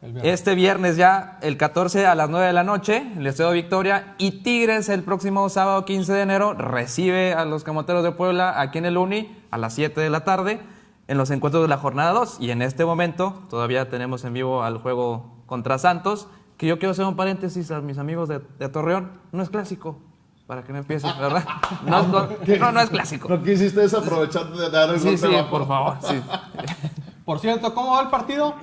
Viernes. Este viernes ya, el 14 a las 9 de la noche, el Estadio Victoria. Y Tigres el próximo sábado 15 de enero recibe a los Camoteros de Puebla aquí en el Uni a las 7 de la tarde en los encuentros de la jornada 2. Y en este momento todavía tenemos en vivo al juego contra Santos. Que yo quiero hacer un paréntesis a mis amigos de, de Torreón. No es clásico, para que no empiecen, ¿verdad? No, es co- no, no es clásico. No quisiste desaprovechar de dar el Sí, golpe sí, bajo. por favor. sí. Por cierto, ¿cómo va el partido?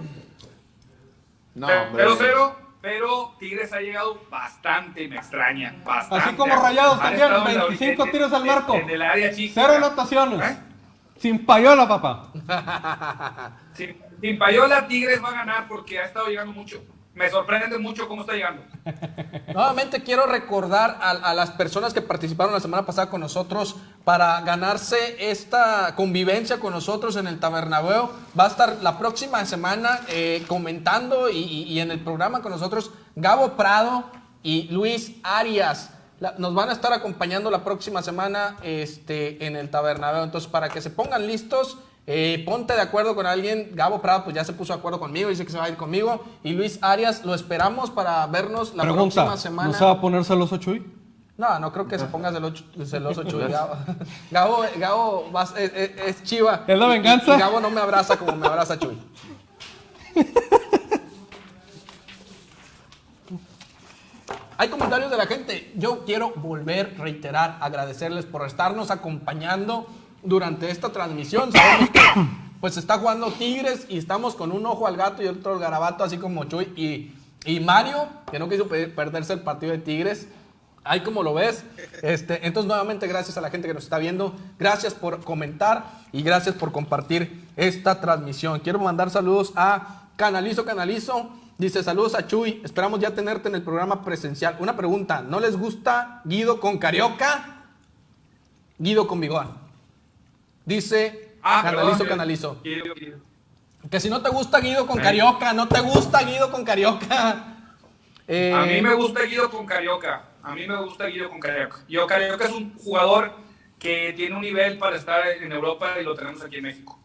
No, pero, hombre. pero, pero, pero Tigres ha llegado bastante, me extraña. Bastante. Así como Rayados también, estado en la- 25 en- tiros al en- marco. En el área chica. Cero anotaciones. ¿Eh? Sin payola, papá. Sin, sin Payola, Tigres va a ganar porque ha estado llegando mucho. me sorprende mucho cómo está llegando. Nuevamente quiero recordar a, a las personas que participaron la semana pasada con nosotros para ganarse esta convivencia con nosotros en el Tabernabeo. Va a estar la próxima semana eh, comentando y, y- y en el programa con nosotros Gabo Prado y Luis Arias. La- nos van a estar acompañando la próxima semana este, en el Tabernabeo. Entonces, para que se pongan listos, eh, ponte de acuerdo con alguien. Gabo Prado, pues ya se puso de acuerdo conmigo, dice que se va a ir conmigo. Y Luis Arias, lo esperamos para vernos la Pregunta, próxima semana. ¿no se va a poner celoso Chuy? No, no creo que se ponga celoso, celoso Chuy. Gabo, Gabo, Gabo vas- es, es- es chiva. ¿Es la y- venganza? Y, Gabo no me abraza como me abraza Chuy. Hay comentarios de la gente. Yo quiero volver, reiterar, agradecerles por estarnos acompañando durante esta transmisión. Sabemos que pues está jugando Tigres y estamos con un ojo al gato y otro al garabato, así como Chuy y, y Mario, que no quiso pe- perderse el partido de Tigres. Ahí como lo ves. Este, entonces, nuevamente, gracias a la gente que nos está viendo. Gracias por comentar y gracias por compartir esta transmisión. Quiero mandar saludos a Canalizo Canalizo. Dice, saludos a Chuy. Esperamos ya tenerte en el programa presencial. Una pregunta, ¿no les gusta Guido con Carioca? Guido con Bigón. Dice, Ah, Canalizo perdón, Canalizo. Guido, Guido. Que si no te gusta Guido con Carioca, no te gusta Guido con Carioca. Eh, A mí me gusta Guido con Carioca. A mí me gusta Guido con Carioca. Yo, Carioca es un jugador que tiene un nivel para estar en Europa y lo tenemos aquí en México.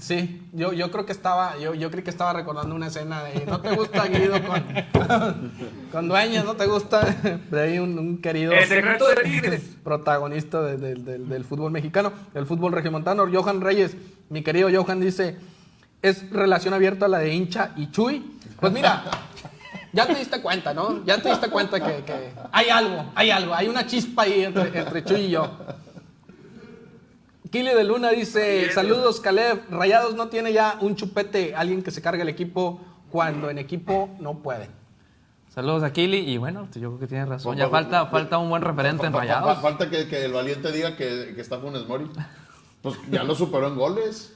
Sí, yo, yo creo que estaba, yo, yo creí que estaba recordando una escena de no te gusta Guido con, con dueños, no te gusta de ahí un, un querido El secreto de Tigres. protagonista de- de- del- del fútbol mexicano, del fútbol regiomontano, Johan Reyes, mi querido Johan dice, es relación abierta la de hincha y Chuy. Pues mira, ya te diste cuenta, ¿no? Ya te diste cuenta que, que hay algo, hay algo, hay una chispa ahí entre, entre Chuy y yo. Kili de Luna dice, saludos Caleb, Rayados no tiene ya un chupete, alguien que se cargue el equipo cuando en equipo no puede. Saludos a Kili y bueno, yo creo que tienes razón. Ya fa- falta, fa- falta un buen referente en Rayados. fa- Falta que, que el valiente diga que, que está Funes Mori. Pues ya lo superó en goles.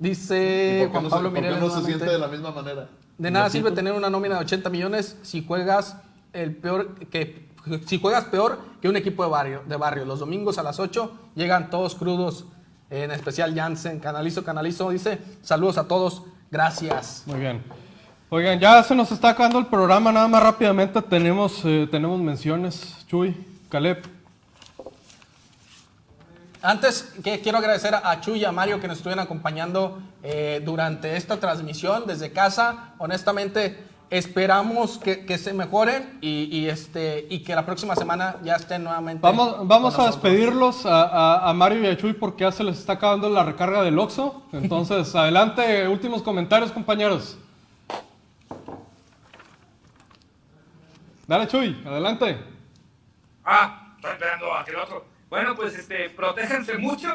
¿Y Dice Juan no, Pablo se, por qué Mireles no se siente de la misma manera? De nada sirve tener una nómina de 80 millones si juegas el peor que si juegas peor que un equipo de barrio, de barrio. Los domingos a las 8 llegan todos crudos, en especial Jansen, Canalizo, Canalizo, dice, saludos a todos, gracias. Muy bien. Oigan, ya se nos está acabando el programa, nada más rápidamente tenemos, eh, tenemos menciones. Chuy, Caleb. Antes que quiero agradecer a Chuy y a Mario que nos estuvieron acompañando eh, durante esta transmisión desde casa. Honestamente, esperamos que, que se mejoren y, y, este, y que la próxima semana ya estén nuevamente. Vamos, vamos a despedirlos a, a- a Mario y a Chuy porque ya se les está acabando la recarga del Oxxo. Entonces, adelante, últimos comentarios, compañeros. Dale, Chuy, adelante. Ah, estoy esperando a que el otro. Bueno, pues este, protéjanse mucho,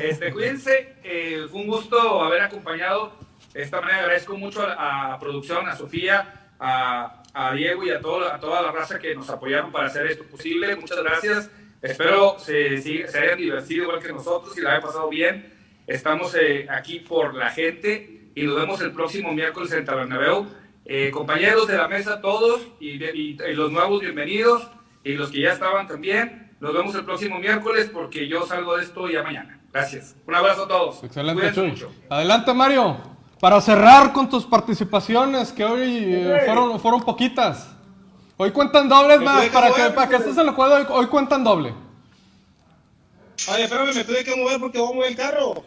este, cuídense. eh, fue un gusto haber acompañado. De esta manera agradezco mucho a, a producción, a Sofía, a, a Diego y a, todo, a toda la raza que nos apoyaron para hacer esto posible. Muchas gracias. Espero se, se hayan divertido igual que nosotros y la hayan pasado bien. Estamos eh, aquí por la gente y nos vemos el próximo miércoles en Tabernabeu. Eh, compañeros de la mesa, todos y, de- y- y los nuevos bienvenidos y los que ya estaban también. Nos vemos el próximo miércoles porque yo salgo de esto ya mañana. Gracias. Un abrazo a todos. Excelente, Chuy. mucho. Adelante, Mario. Para cerrar con tus participaciones, que hoy eh, fueron, fueron poquitas. Hoy cuentan dobles más, para que, para que estés en el juego, hoy, hoy cuentan doble. Ay, espérame, me tuve que mover porque voy a mover el carro.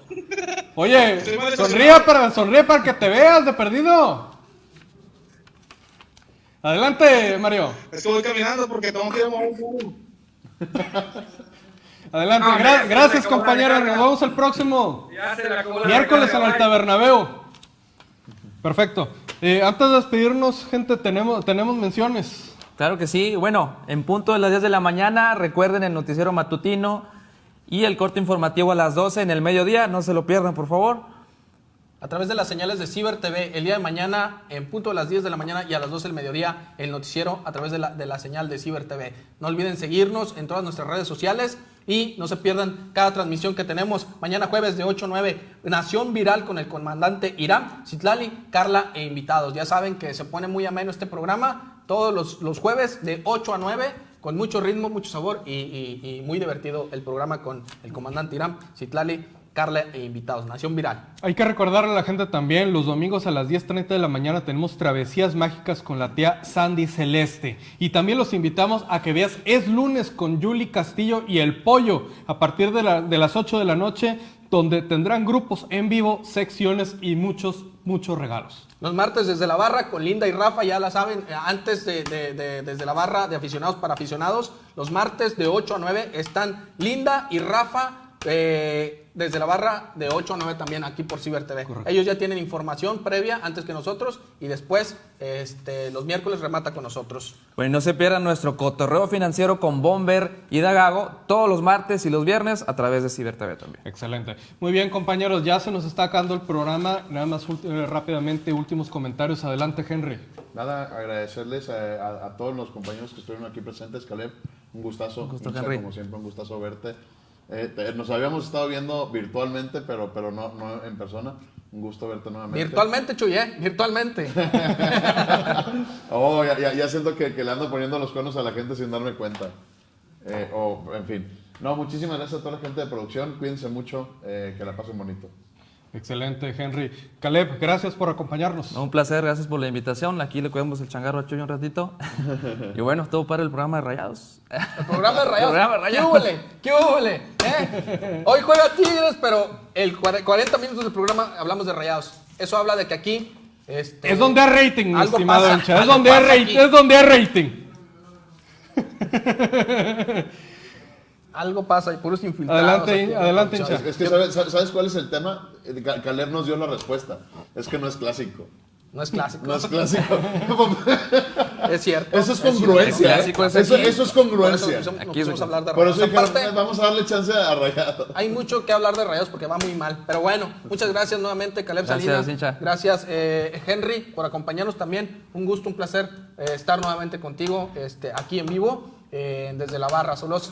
Oye, sonríe para, sonríe para que te veas de perdido. Adelante, Mario. Es que voy caminando porque tengo que ir a mover carro. Adelante. No, Gra- gracias, recarga. Nos vemos el próximo Ya se le acabó la miércoles en el. Tabernabeo. Perfecto. Eh, antes de despedirnos, gente, tenemos, tenemos menciones. Claro que sí. Bueno, en punto de las 10 de la mañana, recuerden el noticiero matutino y el corte informativo a las 12 en el mediodía. No se lo pierdan, por favor. A través de las señales de Ciber TV, el día de mañana, en punto de las 10 de la mañana y a las 12 del mediodía, el noticiero a través de la, de la señal de Ciber TV. No olviden seguirnos en todas nuestras redes sociales Y no se pierdan cada transmisión que tenemos mañana jueves de 8 a 9. Nación Viral con el comandante Irán, Citlali, Carla e invitados. Ya saben que se pone muy ameno este programa todos los, los jueves de 8 a 9 con mucho ritmo, mucho sabor y, y- muy divertido el programa con el comandante Irán, Citlali, Carla e invitados. Nación Viral. Hay que recordarle a la gente también, los domingos a las 10.30 de la mañana tenemos travesías mágicas con la tía Sandy Celeste. Y también los invitamos a que veas Es lunes con Julie Castillo y El Pollo a partir de, la- de las 8 de la noche, donde tendrán grupos en vivo, secciones y muchos, muchos regalos. Los martes desde la barra con Linda y Rafa, ya la saben, antes de, de- de- desde la barra de aficionados para aficionados, los martes de 8 a 9 están Linda y Rafa eh, desde la barra de 8 a 9 también aquí por Ciber TV. Ellos ya tienen información previa antes que nosotros y después este, los miércoles remata con nosotros. Bueno, y no se pierdan nuestro cotorreo financiero con Bomber y Dagago todos los martes y los viernes a través de Ciber TV también. Excelente. Muy bien, compañeros, ya se nos está acabando el programa. Nada más eh, rápidamente, últimos comentarios. Adelante, Henry. Nada, agradecerles a, a- a todos los compañeros que estuvieron aquí presentes. Caleb, un gustazo. gusto, Micha, Henry. Como siempre, un gustazo verte. Eh, te- nos habíamos estado viendo virtualmente, pero, pero no, no en persona. Un gusto verte nuevamente. Virtualmente, Chuy, ¿eh? Virtualmente. Oh, ya, ya- ya siento que, que le ando poniendo los cuernos a la gente sin darme cuenta. Eh, o, en fin. No, muchísimas gracias a toda la gente de producción. Cuídense mucho. eh, que la pasen bonito. Excelente, Henry. Caleb, gracias por acompañarnos. No, un placer, gracias por la invitación. Aquí le cuidamos el changarro a Chuy un ratito. y bueno, todo para el programa de Rayados. El programa de Rayados. Programa de ¿Qué húbole? ¿Qué húbole? ¿Eh? Hoy juega Tigres, pero el cuare- 40 minutos del programa hablamos de Rayados. Eso habla de que aquí... este, Es donde hay rating, mi algo estimado pasa, hincha. Es donde hay rating. Es donde hay rating. Algo pasa y puros infiltrados. Adelante, aquí adelante. Es que, ¿sabes, ¿sabes cuál es el tema? Eh, Ca- Caleb nos dio la respuesta. Es que no es clásico. No es clásico. No es clásico. Es cierto. Eso es cierto. congruencia. ¿eh? clásico es Eso, eso es eso congruencia. Aquí es- a hablar de Por eso Rayados. Aparte, vamos a darle chance a Rayado. hay mucho que hablar de Rayados porque va muy mal. Pero bueno, muchas gracias nuevamente, Caleb Gracias, Salinas. hincha. Gracias, eh, Henry, por acompañarnos también. Un gusto, un placer eh, estar nuevamente contigo este, aquí en vivo, eh, desde la barra. Solos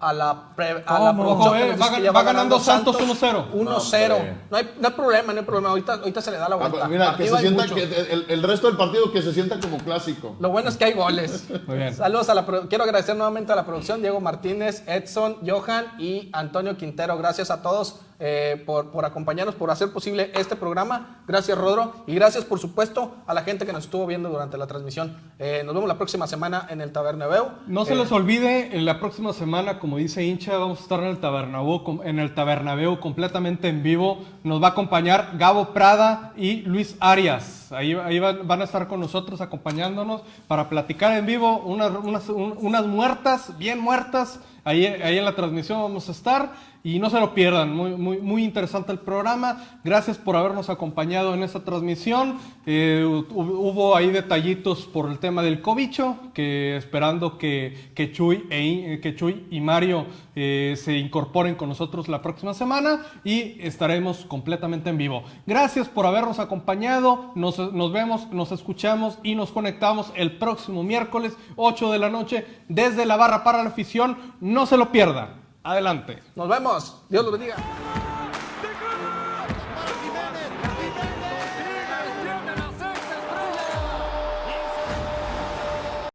a la, pre- a la Ojo, eh, va ganando Santos 1-0. 1-0. hombre. No hay, no hay problema, no hay problema. Ahorita, ahorita se le da la Ah, vuelta. pues, Mira, que Partido se hay sienta mucho. que el, el resto del partido que se sienta como clásico. Lo bueno es que hay goles. Muy bien. Saludos a la Quiero agradecer nuevamente a la producción, Diego Martínez, Edson, Johan y Antonio Quintero. Gracias a todos eh, por, por acompañarnos, por hacer posible este programa. Gracias, Rodro. Y gracias, por supuesto, a la gente que nos estuvo viendo durante la transmisión. Eh, nos vemos la próxima semana en el Tabernabeu. No se Eh, les olvide, en la próxima semana, como dice hincha, vamos a estar en el Tabernabéu, en el Tabernabéu completamente en vivo. Nos va a acompañar Gabo Prada y Luis Arias. Ahí, ahí van, van a estar con nosotros acompañándonos para platicar en vivo unas, unas, un- unas muertas, bien muertas. Ahí, ahí en la transmisión vamos a estar y no se lo pierdan. Muy, muy, interesante el programa. Gracias por habernos acompañado en esta transmisión. Eh, hu- hubo ahí detallitos por el tema del cobicho, que esperando que, que, Chuy, e eh, que Chuy y Mario eh, se incorporen con nosotros la próxima semana y estaremos completamente en vivo. Gracias por habernos acompañado. Nos, nos vemos, nos escuchamos y nos conectamos el próximo miércoles, 8 de la noche, desde la barra para la afición. No se lo pierdan. Adelante. Nos vemos. Dios los bendiga.